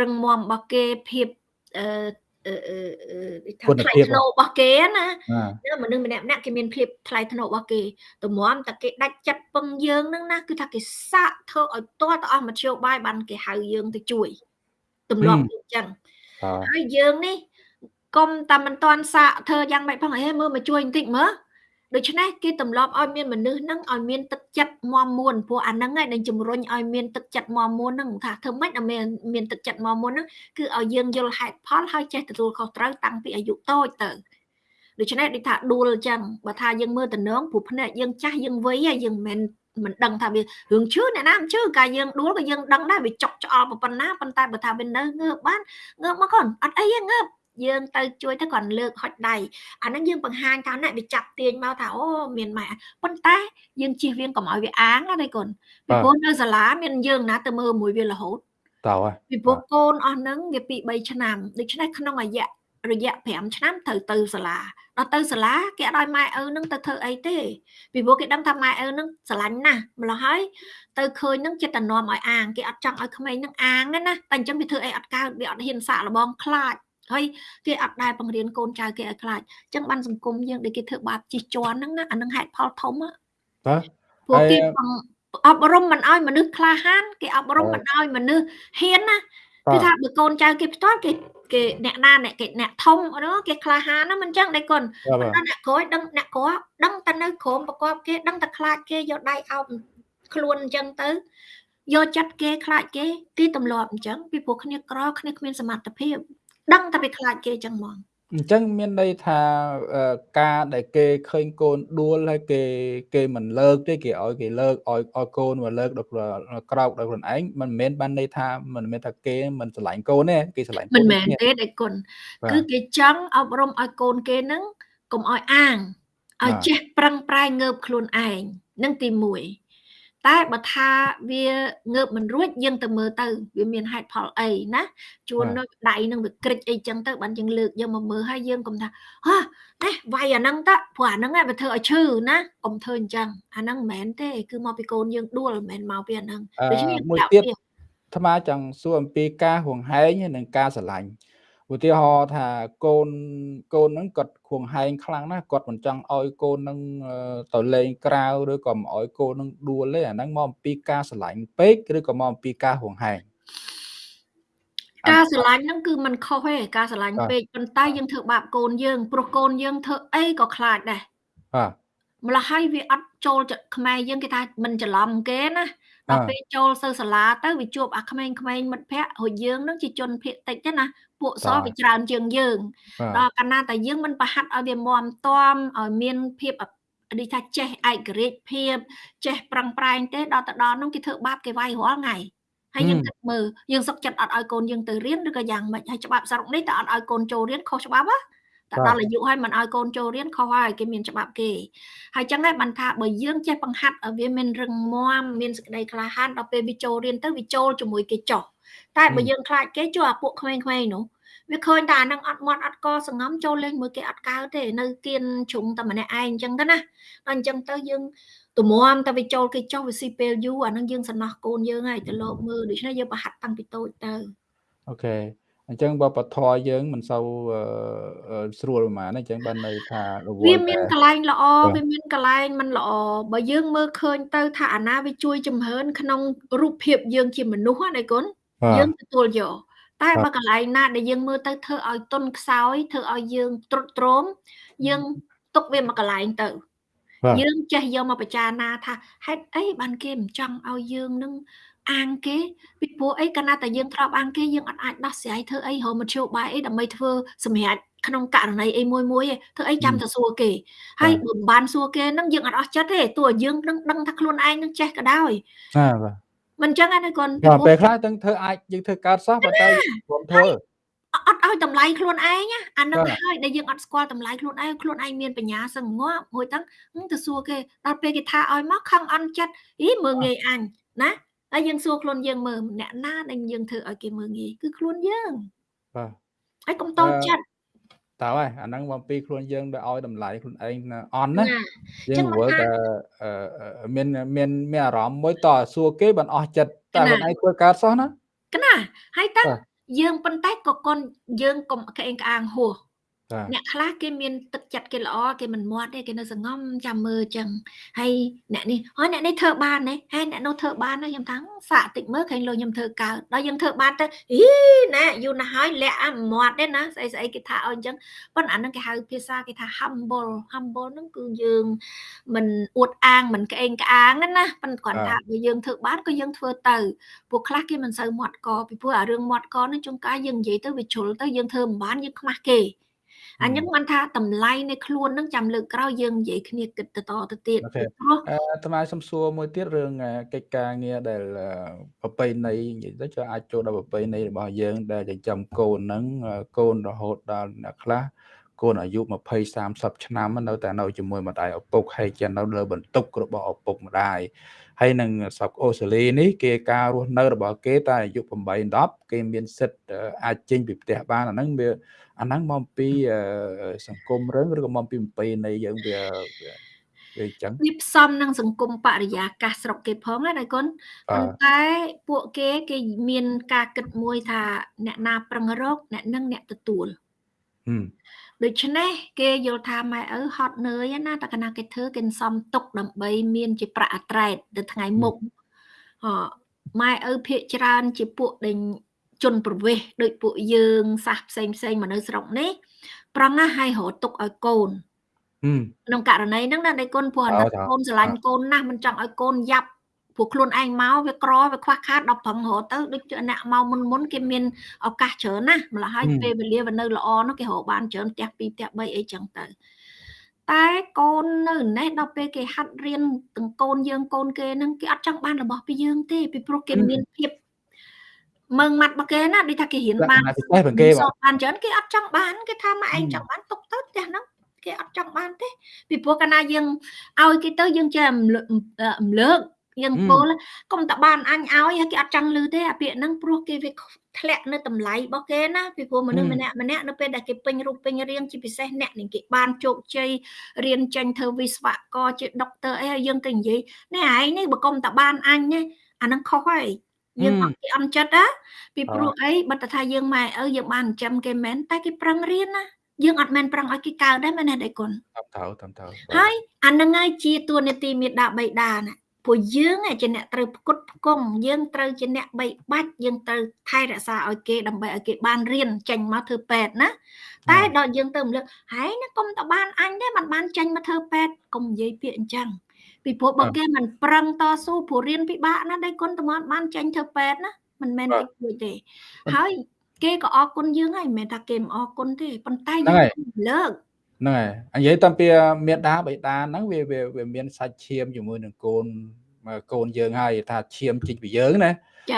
រឹងមាំរបស់គេភាព អឺគុណភាពរបស់គេណាមនុស្សម្នាក់ម្នាក់គេមានភាពថ្លៃថ្នូររបស់គេតម្រាំតែគេដាច់ចិត្តពឹងយើងហ្នឹងណាគឺថាគេសាកធ្វើឲ្យទាល់ទៅអស់មធ្យោបាយបានគេហៅយើងទៅជួយទម្លាប់អញ្ចឹងហើយយើងនេះកុំតែមិនតាន់សាកធ្វើយ៉ាងម៉េចផងអេមើលមកជួយបន្តិចមើល ដូច្នេះគេទម្លាប់ឲ្យមានមនុស្សហ្នឹងឲ្យមានទឹកចិត្តមមមួនព្រោះអាហ្នឹងឯងដែលជំរុញឲ្យមានទឹកចិត្តមមមួនហ្នឹងថាធ្វើម៉េចឲ្យមានមានទឹកចិត្តមមមួនហ្នឹងគឺឲ្យយើងយល់ហេតុផលហើយចេះទទួលខុសត្រូវតាំងពីអាយុតូចទៅដូច្នេះដូចថាដួលអញ្ចឹងបើថាយើងមើលតំណងព្រោះភ្នែកយើងចាស់យើងវ័យយើងមិនមិនដឹងថាវារឿងឈឺអ្នកណាមិនឈឺកាលយើងដួលក៏យើងដឹងដែរវាចុកឆ្អល់ប៉ុណ្ណាប៉ុន្តែបើថាវានៅងើបបានងើបមកកូនអត់អីទេងើប យើងទៅជួយទៅគាត់លើកហុចដៃអាហ្នឹងយើងបង្ហាញថាអ្នកវាចាប់ទាញមកថាអូមានម៉ែប៉ុន្តែយើងជៀសវាងកុំឲ្យវាអាងណាកូនពីព្រោះនៅសាលាមានយើងណាទៅមើលមួយវារហូតតើពីព្រោះកូនអស់ហ្នឹងវាពី3ឆ្នាំដូច្នេះក្នុងរយៈរយៈ5ឆ្នាំត្រូវទៅសាលាដល់ទៅសាលាគេអត់ឲ្យម៉ែឪនឹងទៅធ្វើអីទេពីព្រោះគេដឹងថាម៉ែឪនឹងស្រឡាញ់ណាស់ម្ល៉េះហើយទៅឃើញនឹងចិត្តតែនាំឲ្យអាងគេអត់ចង់ឲ្យក្មេងនឹងអាងណាតែអញ្ចឹងវាធ្វើអីអត់កើតវាអត់ហ៊ានសាកល្បងខ្លាច ហើយគេអត់ដែលបង្រៀនកូនចៅគេឲ្យខ្លាចអញ្ចឹងបានសង្គមយើងដែលគេធ្វើបាបជិះជាន់ហ្នឹងណាអានឹងហេតុផលធំបាទពួកគេអប់រំមិនឲ្យមនុស្សក្លាហានគេអប់រំមិនឲ្យមនុស្សហ៊ានណាគឺថាបើកូនចៅគេផ្ទាល់គេគេអ្នកណាអ្នកគេអ្នកធំហ្នឹងគេក្លាហានណាមិនចឹងដែរកូនប៉ុន្តែអ្នកក្រោយដឹងអ្នកក្រដឹងតែនៅក្រោមប្រកបគេដឹងតែខ្លាចគេយកដៃអោបខ្លួនអញ្ចឹងទៅយកចិត្តគេខ្លាចគេគេទម្លាប់អញ្ចឹងពីព្រោះគ្នាក្រគ្នាគ្មានសមត្ថភាព ដឹងតែវាខ្លាចគេចឹងហ្មងអញ្ចឹងមានន័យថាការដែលគេឃើញកូនដួលហើយគេគេមិនលើកទេគេឲ្យគេលើកឲ្យឲ្យកូនមកលើកដល់ក្រោកដល់ខ្លួនឯងមិនមែនបានន័យថាមិនមែនថាគេមិនស្រឡាញ់កូនទេគេស្រឡាញ់មិនមែនទេដៃគុណគឺគេចង់អប់រំឲ្យកូនគេនឹងកុំឲ្យអាងឲ្យចេះប្រឹងប្រែងងើបខ្លួនឯងនឹងទី1 តែបើថាវាងើបមិនរួចយើងទៅមើលទៅវាមានហេតុផលអីណាជួននៅដៃនឹងវាក្រិចអីចឹងទៅបានយើងលើកយកមកមើលហើយយើងកុំថាហ៎នេះវាយអាហ្នឹងតព្រោះអាហ្នឹងវាធ្វើឲ្យឈឺណាកុំធ្វើអញ្ចឹងអាហ្នឹងមិនមែនទេគឺមកពីកូនយើងដួលមិនមែនមកពីអាហ្នឹងដូច្នេះមួយទៀតអាត្មាចង់សួរអំពីការហួងហែងនិងការស្រឡាញ់ ឧទាហរណ៍ថាកូនកូនហ្នឹងគាត់ខួងហែងខ្លាំងណាស់គាត់មិនចង់ឲ្យកូនហ្នឹងទៅលេងក្រៅឬក៏មិនឲ្យកូនហ្នឹងដួលទេអាហ្នឹងមកអំពីការស្រឡាញ់ពេកឬក៏មកអំពីការហួងហែងការស្រឡាញ់ហ្នឹងគឺมันខុសទេការស្រឡាញ់ពេកប៉ុន្តែយើងធ្វើបាបកូនយើងព្រោះកូនយើងធ្វើអីក៏ខ្លាចដែរបាទម្ល៉េះហើយវាអត់ចូលខ្មែរយើងគេថាមិនច្រឡំគេណាដល់ពេលចូលទៅសាលាទៅវាជួបអាក្មេងៗមិត្តភ័ក្តិរួចយើងនឹងជាជនភៀកតិចទេណា ពួកសវាច្រើនជាងយើងដល់កាលណាតែយើងមិនប្រហាត់ឲ្យវាមមតំឲ្យមានភាពដូចថាចេះឯករាជ្យភាពចេះប្រឹងប្រែងទេដល់ទៅដល់នោះគេធ្វើបាបគេវាយរាល់ថ្ងៃហើយយើងគិតមើលយើងសុកចិត្តអត់ឲ្យកូនយើងទៅរៀនឬក៏យ៉ាងម៉េចហើយច្បាប់ស្រុកនេះតើអត់ឲ្យកូនចូលរៀនខុសច្បាប់ហ៎តែដល់អាយុហើយមិនឲ្យកូនចូលរៀនខុសហើយគេមានច្បាប់គេហើយចឹងដែរបានថាបើយើងចេះបង្ហាត់ឲ្យវាមានរឹងមាំមានសេចក្តីក្លាហានដល់ពេលវាចូលរៀនទៅវាចូលជាមួយគេចុះ តែបើយើងខ្លាចគេជួអាពួកក្មេងៗនោះវាឃើញតែអានឹងអត់មាត់អត់កសងំចូលលេងមួយគេអត់កើទេនៅគៀនជ្រុងតែម្នាក់ឯងអញ្ចឹងទៅណាដល់អញ្ចឹងទៅយើងទំមតែវាចូលគេចុះវាស៊ីពេលយូរអានឹងយើងសំណោះកូនយើងហើយទៅលោកមើលដូច្នេះយើងប្រហាត់តាំងពីតូចទៅអូខេអញ្ចឹងបើបធរយើងមិនសូវស្រួលប្រហែលអញ្ចឹងបាននៅថារវល់វាមានកន្លែងល្អវាមានកន្លែងមិនល្អបើយើងមើលឃើញទៅថាអាណាវាជួយជំរឿនក្នុងរូបភាពយើងជាមនុស្សណាគុណ យើងទទួលយកតែបើកន្លែងណាដែលយើងមើលទៅធ្វើឲ្យទុនខ្សោយធ្វើឲ្យយើងទ្រុឌទ្រោមយើងទុកវាមកកន្លែងទៅយើងចេះយកមកពិចារណាថាហេតុអីបានគេមិនចង់ឲ្យយើងនឹងអាងគេពីព្រោះអីកាលណាតែយើងធ្លាប់អាងគេយើងអត់អាចដោះស្រាយធ្វើអីរមមធ្យោបាយអីដើម្បីធ្វើសម្រាប់ក្នុងករណីអីមួយមួយទេធ្វើអីចាំតែសួរគេហើយបើមិនបានសួរគេនឹងយើងអត់អស់ចិត្តទេទោះយើងនឹងដឹងថាខ្លួនឯងនឹងចេះក៏ដោយបាទបាទ មិនចឹងណាគាត់ពេលខ្លះទាំងធ្វើអាចយើងធ្វើកើតសោះប៉ុន្តែព្រមធ្វើអត់ឲ្យតម្លៃខ្លួនឯងអានឹងហើយដែលយើងអត់ស្គាល់តម្លៃខ្លួនឯងខ្លួនឯងមានបញ្ញាសឹងងាប់មួយទាំងទៅសួរគេដល់ពេលគេថាឲ្យមកខឹងអន់ចិត្តអីមើងងាយអញណាហើយយើងសួរខ្លួនយើងមើលអ្នកណាដែលយើងធ្វើឲ្យគេមើងងាយគឺខ្លួនយើងបាទហើយកុំតូចចិត្ត តើហើយអាហ្នឹងមកពីខ្លួនយើងដែលឲ្យតម្លៃខ្លួនឯងអន់ណាយើងវល់តែមានមានមានអារម្មណ៍មួយតសួរគេបានអស់ចិត្តតែខ្លួនឯងធ្វើកើតសោះណាកណាហើយតើយើងប៉ុន្តែក៏កូនយើងកុំក្អេងក្អាងហួស អ្នកខ្លះគេមានទឹកចិត្តគេល្អគេមិនមាត់ទេគេនៅសងំចាំមើលចឹងហើយអ្នកនេះហើយអ្នកនេះធ្វើបានទេហើយអ្នកនោះធ្វើបានទេខ្ញុំថាសាក់តិចមើលឃើញលោកខ្ញុំធ្វើកើតដល់យើងធ្វើបានទៅអីណែយូរណាស់ហើយលាក់អាមាត់ទេណាស្អីស្អីគេថាអស់អញ្ចឹងប៉ុន្តែអានឹងគេហៅភាសាគេថា humble humble ហ្នឹងគឺយើងមិនអួតអាងមិនក្អេងក្អាងណាប៉ុន្តែគាត់ថាបើយើងធ្វើបានក៏យើងធ្វើទៅពួកខ្លះគេមិនសូវមាត់កពីព្រោះអារឿងមាត់កនេះជួនកាលយើងនិយាយទៅវាជ្រុលទៅយើងធ្វើមិនបានយើងខ្មាស់គេ អញ្ចឹងបានថាតម្លៃនៃខ្លួននឹងចាំលើកក្រោយយើងនិយាយគ្នាគិតទៅតទៅទៀតព្រោះអាត្មាសំសួរមួយទៀតរឿងកិច្ចការងារដែលប្រពៃណីនិយាយទៅចុះអាចចូលដល់ប្រពៃណីរបស់យើង ដែលចិញ្ចឹមកូនហ្នឹងកូនរហូតដល់អ្នកខ្លះកូនអាយុ20 30ឆ្នាំនៅតែនៅជាមួយម្ដាយឪពុកហើយជានៅលើបន្ទុករបស់ឪពុកម្ដាយហើយនឹងស្រុកអូស្ត្រាលីនេះគេការរស់នៅរបស់គេតែអាយុ8 10គេមានសិទ្ធអាចចេញពីផ្ទះបានអាហ្នឹងវា អាហ្នឹងមកពីសង្គមរឿងឬក៏មកពីប្រពៃណីយើងវាវាអញ្ចឹងវាផ្សំនឹងសង្គមបរិយាកាសស្រុកគេផងណាគុណប៉ុន្តែពួកគេគេមានការគិតមួយថាអ្នកណាប្រឹងរកអ្នកនឹងអ្នកទទួលដូច្នេះគេយល់ថាម៉ែឪហត់នឿយណាតែកាលណាគេធ្វើគេសំទុកដើម្បីមានជាប្រាក់អត្រែតទៅថ្ងៃមុខហ៎ម៉ែឪភាកច្រើនជាពួកដែល ជនប្រវេសដូចពួកយើងសាសផ្សេងផ្សេងមកនៅស្រុកនេះប្រឹងឲ្យរត់ទុកឲ្យកូនក្នុងករណីហ្នឹងណាដៃគុណព្រោះអាណិតកូនស្រឡាញ់កូនណាស់មិនចង់ឲ្យកូនយ៉ាប់ព្រោះខ្លួនឯងមកវាក្រវាខ្វះខាតដល់ប្រឹងរត់ទៅដូចអ្នកមកមុនមុនគេមានឱកាសច្រើនណាម្ល៉េះហើយពេលវេលាវានៅល្អនោះគេរកបានច្រើនផ្ទះ2ផ្ទះ3អីចឹងទៅតែកូននៅនេះដល់ពេលគេហាត់រៀនទាំងកូនយើងកូនគេនឹងគេអត់ចង់បានរបស់ពីយើងទេពីព្រោះគេមានភាព មើងម៉ាត់របស់គេណាដូចថាគេរៀនបានពិសេសគេបានច្រើនគេអត់ចង់បានគេថាមកឯងចង់បានទុកទៅផ្ទះហ្នឹងគេអត់ចង់បានទេពីព្រោះកាលណាយើងឲ្យគេទៅយើងចេះរំលើកយើងពោលកុំតបានអញឲ្យគេអត់ចង់លឺទេអាពាក្យហ្នឹងព្រោះគេវាធ្លាក់នៅតម្លៃរបស់គេណាពីព្រោះមនុស្សម្នាក់ម្នាក់នៅពេលដែលគេពេញរូបពេញរាងជាពិសេសអ្នកនឹងគេបានជោគជ័យរៀនចេញធ្វើវិស្វករជាដុកទ័រអីហើយយើងទៅនិយាយនេះឯងនេះបើកុំតបានអញណាអាហ្នឹងខុសហើយ យើងអត់គេអន់ចិត្តណាពីព្រោះអីបើតថាយើងម៉ែឪយើងបានចិញ្ចឹមគេមែនតែគេប្រឹងរៀនណាយើងអត់មែនប្រឹងឲ្យគេកើតដែរមែនទេដៃគុណតាមត្រូវតាមត្រូវហើយអានឹងហើយជាទួនាទីមេដាបៃតាណាព្រោះយើងជាអ្នកត្រូវផ្គត់ផ្គង់យើងត្រូវជាអ្នកបីបាច់យើងត្រូវថែរក្សាឲ្យគេដើម្បីឲ្យគេបានរៀនចេញមកធ្វើពេទ្យណាតែដល់យើងទៅរំលឹកហើយណាកុំតបានអញទេមិនបានចេញមកធ្វើពេទ្យកុំនិយាយពាក្យអញ្ចឹង ពីព្រោះបើគេមិនប្រឹងតស៊ូព្រោះរៀនពិបាកណាស់ដៃគុណតំបានចេញធ្វើពេទ្យណាមិនមែនតិចតួចទេ ហើយគេក៏អរគុណយើងហើយមិនមែនថាគេមិនអរគុណទេប៉ុន្តែយើងលើកហ្នឹងហើយនិយាយតាំងពីមេដាបេដាហ្នឹងវាវាមានសាច់ឈាមជាមួយនឹងកូនកូនយើងហើយថាឈាមជីកពីយើងណា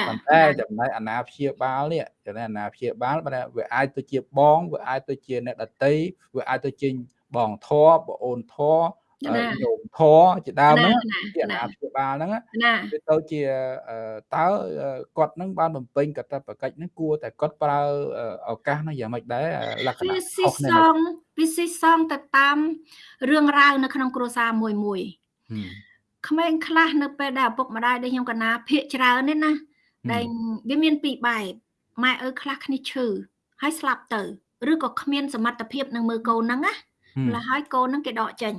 ប៉ុន្តែចំណែកអាណាព្យាបាលនេះចំណែកអាណាព្យាបាលបើវាអាចទៅជាបងវាអាចទៅជាអ្នកដតីវាអាចទៅជាបងធរបងអូនធ រញោមធរជាដើមហ្នឹងជាអាណាព្យាបាលហ្នឹងវាទៅជាតើគាត់ហ្នឹងបានបំពេញកតបកិច្ចហ្នឹងគួរតែគាត់ប្រើឱកាសហ្នឹងយ៉ាងម៉េចដែរលក្ខណៈខុសគ្នាវាស៊ីសងទៅតាមរឿងរ៉ាវនៅក្នុងគ្រួសារមួយមួយក្មេងខ្លះនៅពេលដែលឪពុកម្ដាយដែលខ្ញុំកណាភាកច្រើននេះណាដែលវាមានពីរបែបម៉ែឪខ្លះគ្នាឈឺហើយស្លាប់ទៅឬក៏គ្មានសមត្ថភាពនឹងមើលកូនហ្នឹងណាម្ល៉េះហើយកូនហ្នឹងគេដកចេញ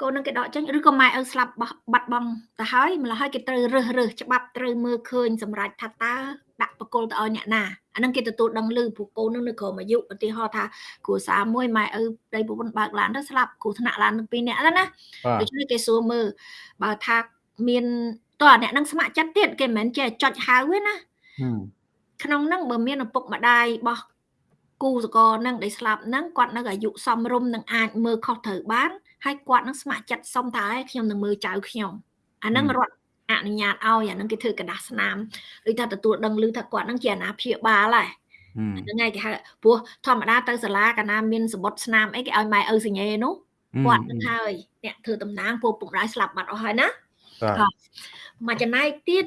កូននឹងគេដកចេញឬក៏ម៉ែឪស្លាប់បាត់បង់ទៅហើយម្ល៉េះហើយគេត្រូវរើសរើសច្បាប់ត្រូវមើលឃើញសម្រាប់ថាតើដាក់បកគលទៅឲ្យអ្នកណាអានឹងគេទទួលដឹងឮព្រោះកូននឹងនៅក្រោមអាយុឧទាហរណ៍ថាគ្រួសារមួយម៉ែឪប្តីប្រពន្ធបើកឡានទៅស្លាប់គ្រូថ្នាក់ឡាននឹងពីរនាក់ហ្នឹងណាដូច្នេះគេសួរមើលបើថាមានតើអ្នកនឹងស្ម័គ្រចិត្តទៀតគេមិនមែនចេះចុចហៅទេណាក្នុងហ្នឹងបើមានឪពុកម្ដាយបោះគូសកលនឹងដែលស្លាប់ហ្នឹងគាត់នៅអាយុសមរម្យនឹងអាចមើលខុសត្រូវបាន ហើយគាត់នឹងស្ម័គ្រចិត្តសុំថាខ្ញុំនឹងមើលចៅខ្ញុំអាហ្នឹងរត់អនុញ្ញាតឲ្យអាហ្នឹងគេធ្វើกระดาษស្នាមដូចថាទទួលដឹងឮថាគាត់នឹងជាអាណាព្យាបាលហើយហ្នឹងហើយគេហៅព្រោះធម្មតាទៅសាលាកាលណាមានសបុតស្នាមអីគេឲ្យម៉ែឪសញ្ញេនោះគាត់នឹងហើយអ្នកធ្វើតំណាងពួកពុកម្ដាយស្លាប់បាត់អស់ហើយណាបាទមកចំណែកទៀត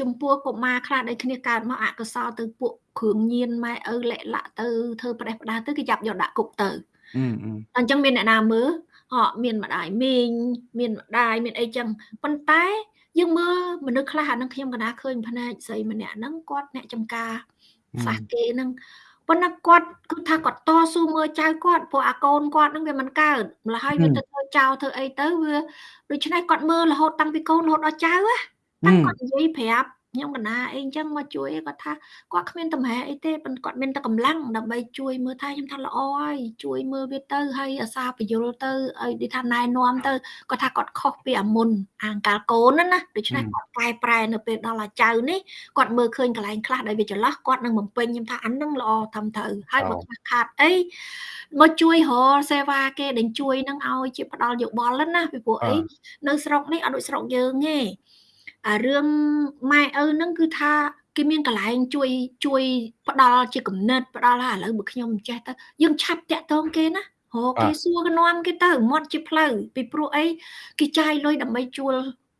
ចំពោះកុមារខ្លះដែលគ្នាកើតមកអកុសលទៅពួកគ្រឿងញៀនម៉ែឪលាក់លាក់ទៅធ្វើប្រេះផ្ដាស់ទៅគេចាប់យកដាក់គុកទៅអញ្ចឹងមានអ្នកណាមើល ហ៎មានម្ដាយមីងមានម្ដាយមានអីចឹងប៉ុន្តែយើងមើលមនុស្សខ្លះអានឹងខ្ញុំកណាឃើញផ្នែកស្រីម្នាក់ហ្នឹងគាត់អ្នកចំការសាសគេហ្នឹងប៉ុន្តែគាត់គឺថាគាត់តស៊ូមើលចៅគាត់ព្រោះអាកូនគាត់ហ្នឹងវាមិនកើតម្ល៉េះហើយវាទៅធ្វើចោលធ្វើអីទៅវាដូច្នេះគាត់មើលរហូតតាំងពីកូនរហូតដល់ចៅណាតាំងគាត់និយាយប្រាប់ ខ្ញុំកណាអីអញ្ចឹងមកជួយគាត់ថាគាត់គ្មានតម្រែអីទេប៉ុន្តែគាត់មានតែកម្លាំងដើម្បីជួយមើលថែខ្ញុំថាល្អហើយជួយមើលវាទៅហើយអាសាបញ្យលទៅឲ្យដូចថាណែនាំទៅគាត់ថាគាត់ខុសពីអាមុនអាងកាលកូនណាណាដូច្នេះគាត់កែប្រែនៅពេលដល់អាចៅនេះគាត់មើលឃើញកន្លែងខ្លះដែលវាចន្លោះគាត់នឹងបំពេញខ្ញុំថាអានឹងល្អត្រឹមត្រូវហើយបើខ្វះខាតអីមកជួយរកសេវាគេដែលជួយនឹងឲ្យជាផ្ដាល់យោបល់ណាពីព្រោះអីនៅស្រុកនេះអត់ដូចស្រុកយើងទេ អារឿងម៉ែឪហ្នឹងគឺថាគេមានកន្លែងជួយជួយផ្ដល់ជាគំនិតផ្ដល់ថាឥឡូវបើខ្ញុំមិនចេះទៅយើងឆាប់តាក់ទងគេណាហៅគេសួរកនាំគេទៅមាត់ជាផ្លូវពីព្រោះអីគេចាយលុយដើម្បីជួល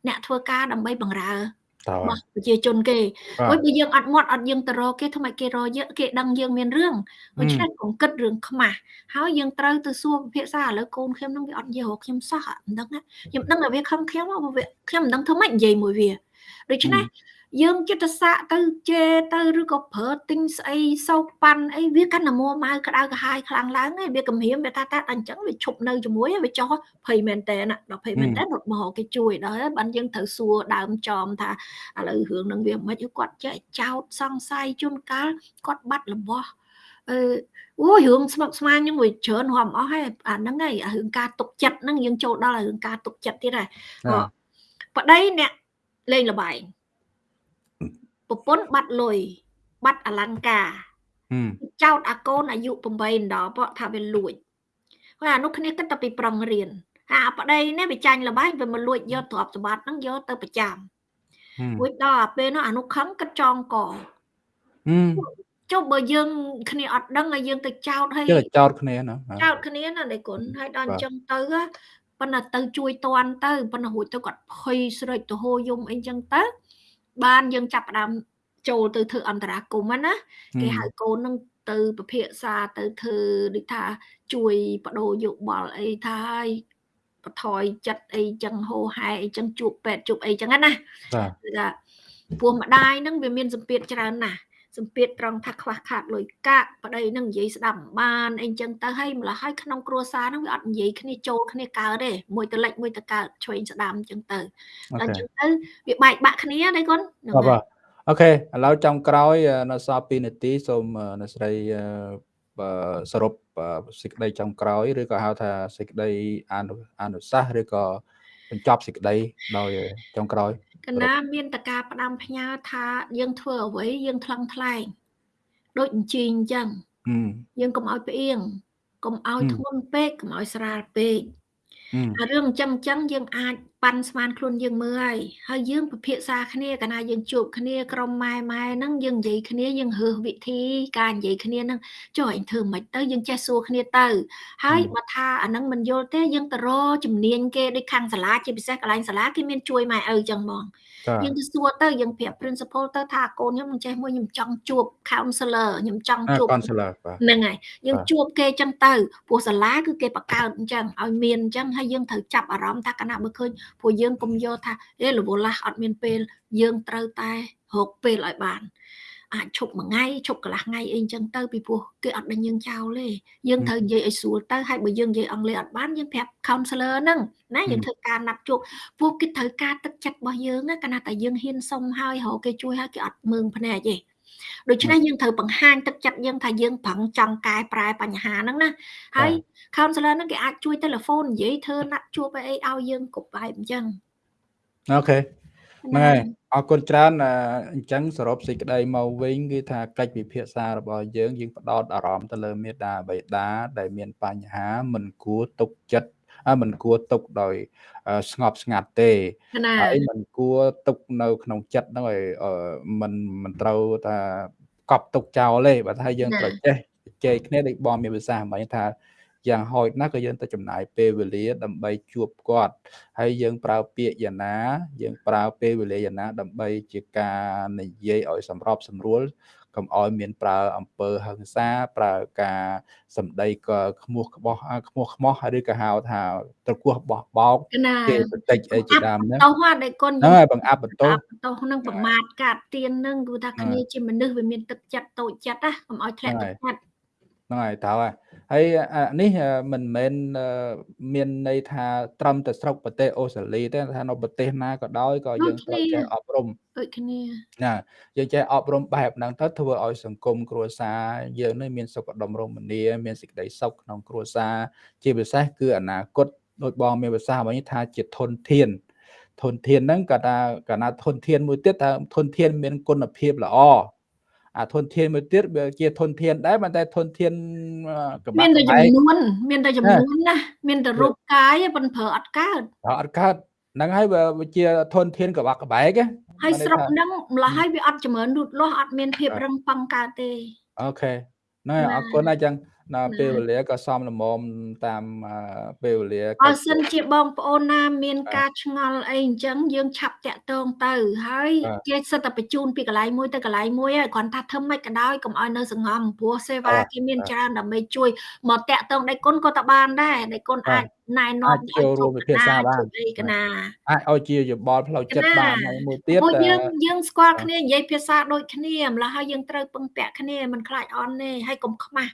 អ្នកធ្វើការដើម្បីបង្រើ របស់ប្រជាជនគេព្រោះបើយើងអត់មាត់អត់យើងទៅរកគេថ្មីគេរកយើងគេដឹងយើងមានរឿងដូច្នេះកុំគិតរឿងខ្មាស់ហើយយើងត្រូវទៅសួរពិភាក្សាឥឡូវកូនខ្ញុំនឹងវាអត់និយាយរកខ្ញុំសោះមិនដឹងខ្ញុំដឹងតែវាខំខ្ញុំវាខ្ញុំមិនដឹងធ្វើម៉េចនិយាយមួយវាដូច្នេះ យើងចិត្តសាកទៅជេទៅឬក៏ប្រើទិញស្អីសោកប៉ាន់អីវាកាន់តែមួម៉ៅក្តៅក្រហាយខ្លាំងឡើងហើយវាគំរាមវាថាតែអញ្ចឹងវាឈប់នៅជាមួយវាចោះភ័យមែនតើណាដល់ភ័យមែនតើរត់មកគេជួយដល់ហើយបានយើងត្រូវសួរដើមចំថាឥឡូវរឿងនឹងវាមិនគាត់ចេះចោតសង្ស័យជួនកាលគាត់បាត់របស់អឺអូយរឿងស្មុកស្មាញហ្នឹងមួយច្រើនហមអស់ហើយអាហ្នឹងហើយរឿងការទុកចិត្តហ្នឹងយើងចូលដល់រឿងការទុកចិត្តទៀតហើយប្តីអ្នកលេងលបែង ប្រពន្ធបាត់លុយបាត់អលង្ការចោតអាកូនអាយុ8ដល់ព្រោះថាវាលួចហើយអានោះគ្នាគិតតែពីប្រឹងរៀនហើយអាប្តីនេះវាចាញ់លបែងវាមកលួចយកទ្រព្យសម្បត្តិហ្នឹងយកទៅប្រចាំរួចដល់ពេលនោះអានោះខឹងគិតចងកចុះបើយើងគ្នាអត់ដឹងហើយយើងទៅចោតហើយចោតគ្នាណាចោតគ្នាណាដៃគុណហើយដល់អញ្ចឹងទៅប៉ុន្តែទៅជួយតន់ទៅប៉ុន្តែរួចទៅគាត់ភ័យស្រេចទៅហូរយំអីចឹងទៅ បានយើងចាប់ផ្ដើមចូលទៅធ្វើអន្តរាគមណាគេហៅកូននឹងទៅពិភាក្សាទៅធ្វើដូចថាជួយបដូរយោបល់អីថាឲ្យបថយចិត្តអីចឹងហោហែអីចឹងជួបពេទ្យជួបអីចឹងណាបាទពោះម្ដាយនឹងវាមានសម្ពាធច្រើនណាស់ សម្ពាធត្រង់ថាខ្វះខាតលុយកាក់ប្តីនឹងនិយាយស្ដាប់បានអីចឹងទៅហើយម្ល៉េះហើយក្នុងគ្រួសារហ្នឹងវាអត់និយាយគ្នាចូលគ្នាកើតទេមួយទៅលិចមួយទៅកើតឆ្វេងស្ដាំចឹងទៅដល់ចឹងទៅវាបែកបាក់គ្នាដែរកូនបាទអូខេឥឡូវចំក្រោយនៅសល់2នាទីសូមអ្នកស្រីសរុបសេចក្តីចំក្រោយឬក៏ហៅថាសេចក្តីអនុអនុសាសន៍ឬក៏បញ្ចប់សេចក្តីដោយចុងក្រោយក ណាមានតការផ្ដាំផ្ញើថាយើងធ្វើអ្វីយើងថ្លឹងថ្លែងដូចអញ្ជើញអញ្ចឹងយើងកុំឲ្យផ្អៀងកុំឲ្យធ្ងន់ពេកកុំឲ្យស្រាលពេកអារឿងអញ្ចឹងអញ្ចឹងយើងអាច ប៉ាន់ស្មានខ្លួនយើងមើលហើយហើយយើងពិភាក្សាគ្នាកាលណាយើងជួបគ្នាក្រុមម៉ែម៉ែហ្នឹងយើងនិយាយគ្នាយើងរើសវិធីការនិយាយគ្នាហ្នឹងចុះឯងធ្វើមិនទៅយើងចេះសួរគ្នាទៅ ហើយបើថាអាហ្នឹងមិនយល់ទេយើងទៅរកជំនាញគេដូចខាងសាលាជាពិសេសកន្លែងសាលាគេមានជួយម៉ែឪចឹងហ្មងយើងទៅសួរទៅយើងប្រាប់ principal ទៅថាកូនខ្ញុំមិនចេះមួយខ្ញុំចង់ជួប counselor ខ្ញុំចង់ជួប counselor ហ្នឹងហើយយើងជួបគេចឹងទៅព្រោះសាលាគឺគេបង្កើតអញ្ចឹងឲ្យមានអញ្ចឹងហើយយើងត្រូវចាប់អារម្មណ៍ថាកណាបើឃើញព្រោះយើងកុំយកថាអេរវល់ឡាស់អត់មានពេល យើងត្រូវតែរកពេលឲ្យបានអាចឈប់មួយថ្ងៃឈប់កន្លះថ្ងៃអីអញ្ចឹងទៅពីព្រោះគេអត់ដឹងយើងចោលទេយើងត្រូវនិយាយឲ្យស្រួលទៅហើយបើយើងនិយាយអង់គ្លេសអត់បានយើងប្រាប់ counselor ហ្នឹងណាយើងធ្វើការណាត់ជួបពួកគេត្រូវការទឹកចិត្តរបស់យើងណាកាលណាតែយើងហ៊ានសុំហើយរកគេជួយហើយគេអត់មើងភ្នែកទេ ដូច្នេះយើងត្រូវបង្ហាញទឹកចិត្តយើងថាយើងប្រឹងចង់កែប្រែបញ្ហាហ្នឹងណាហើយ counselor ហ្នឹងគេអាចជួយទូរស័ព្ទនិយាយធ្វើណាត់ជួបអីឲ្យយើងគ្រប់បែបអញ្ចឹងអូខេហ្នឹងហើយអរគុណច្រើនអញ្ចឹងសរុបសេចក្តីមកវិញគឺថាកិច្ចពិភាក្សារបស់យើងយើងផ្ដោតអារម្មណ៍ទៅលើមេដាបេដាដែលមានបញ្ហាមិនគួរទុកចិត្ត មិនគួរទុកដោយស្ងប់ស្ងាត់ទេហើយមិនគួរទុកនៅ ក្នុងចិត្តហ្នឹងឲ្យមិនមិនត្រូវថាកប់ទុកចោលទេបើថាយើងត្រូវចេះជែកគ្នាដូចបងមានភាសាមិញថាយ៉ាងហោចណាស់ក៏យើងទៅចំណាយពេលវេលាដើម្បីជួបគាត់ហើយយើងប្រើពាក្យយ៉ាងណា យើងប្រើពេលវេលាយ៉ាងណា ដើម្បីជាការនិយាយឲ្យសម្របសម្រួល កុំឲ្យមានប្រើអំពើហិង្សាប្រើការសម្ដីក៏ខ្មោះក្បោះខ្មោះខ្មោះឬក៏ហៅថាត្រគោះបោះបោកគេបន្តិចអីជាដើមហ្នឹងទៅហ្នឹងដែលគុណហ្នឹងហើយបង្អាប់បន្ទោសបន្ទោសហ្នឹងប្រមាថកាត់ទៀនហ្នឹងគឺថាគ្នាជាមនុស្សវាមានទឹកចិត្តតូចចិត្តណាកុំឲ្យធ្លាក់ទឹកចិត្តហ្នឹងហើយត្រូវហើយ ហើយនេះមិនមែនមានន័យថាត្រឹមតែស្រុកប្រទេសអូស្ត្រាលីទេថានៅប្រទេសណាក៏ដោយក៏យើងត្រូវចេះអប់រំដូចគ្នាណាយើងចេះអប់រំបែបហ្នឹងទៅធ្វើឲ្យសង្គមគ្រួសារយើងនេះមានសុខដុមរមនាមានសេចក្តីសុខក្នុងគ្រួសារជាពិសេសគឺអនាគតដូចបងមានភាសាវិញថាជាធនធានធនធានហ្នឹងក៏ថាកណាធនធានមួយទៀតថាធនធានមានគុណភាពល្អ អាធនធានមួយទៀតវាជាធនធានដែរប៉ុន្តែធនធានក្បាត់មានតែចំនួនមានតែចំនួនណាមានតែរូបកាយប៉ុន្តែប្រើអត់កើតអត់កើតហ្នឹងហើយវាជាធនធានក្បាក់ក្បែកហើយស្រុកហ្នឹងម្ល៉េះហើយវាអត់ចម្រើនលូតលាស់អត់មានភាពរឹងប៉ឹងកើតទេអូខេហ្នឹងហើយអរគុណណាស់ចឹង ណាពេលវេលាក៏សមល្មមតាមពេលវេលាបើសិនជាបងប្អូនណា មាន ការឆ្ងល់អីអញ្ចឹងយើងឆាប់តាក់ទងទៅ ហើយគេសិតតែបញ្ជូនពីកន្លែងមួយទៅកន្លែងមួយហើយគ្រាន់ថាធ្វើម៉េចក៏ដោយកុំឲ្យនៅសង្ងំព្រោះសេវាគេមានច្រើនដើម្បីជួយមកតាក់ទងដៃគុណក៏តបានដែរដៃគុណអាចណែនាំចូលរួមវិភាសាបានអីកណាអាចឲ្យជាយោបល់ផ្លូវចិត្តបានហើយមួយទៀតព្រោះយើងយើងស្គាល់គ្នានិយាយភាសាដូចគ្នាម្ល៉េះហើយយើងត្រូវពឹងពាក់គ្នាមិនខ្លាចអន់ទេហើយកុំខ្មាស់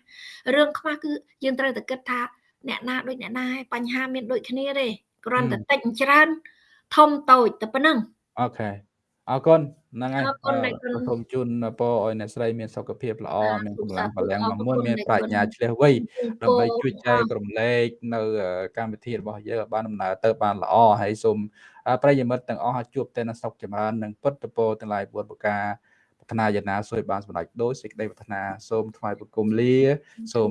រឿងខ្មាស់គឺយើងត្រូវតែគិតថាអ្នកណាដូចអ្នកណាហើយបញ្ហាមានដូចគ្នាទេគ្រាន់តែតិចច្រើនធំតូចតែប៉ុណ្្នឹងអូខេអរគុណហ្នឹងហើយសូមជូនពរឲ្យអ្នកស្រីមានសុខភាពល្អមានកម្លាំងបលាំងមកមុនមានប្រាជ្ញាឆ្លៀសវៃដើម្បីជួយចែករំលែកនៅកម្មវិធីរបស់យើងឲ្យបានដំណើរទៅបានល្អហើយសូមប្រិយមិត្តទាំងអស់ជួបតែនឹងសុខចម្រើននិងពុទ្ធពរទាំងឡាយ4ប្រការប្រា ថ្នាយ៉ាងណាសូមបានសម្រេចដោយសេចក្តីប្រាថ្នាសូមថ្វាយបង្គំលាសូម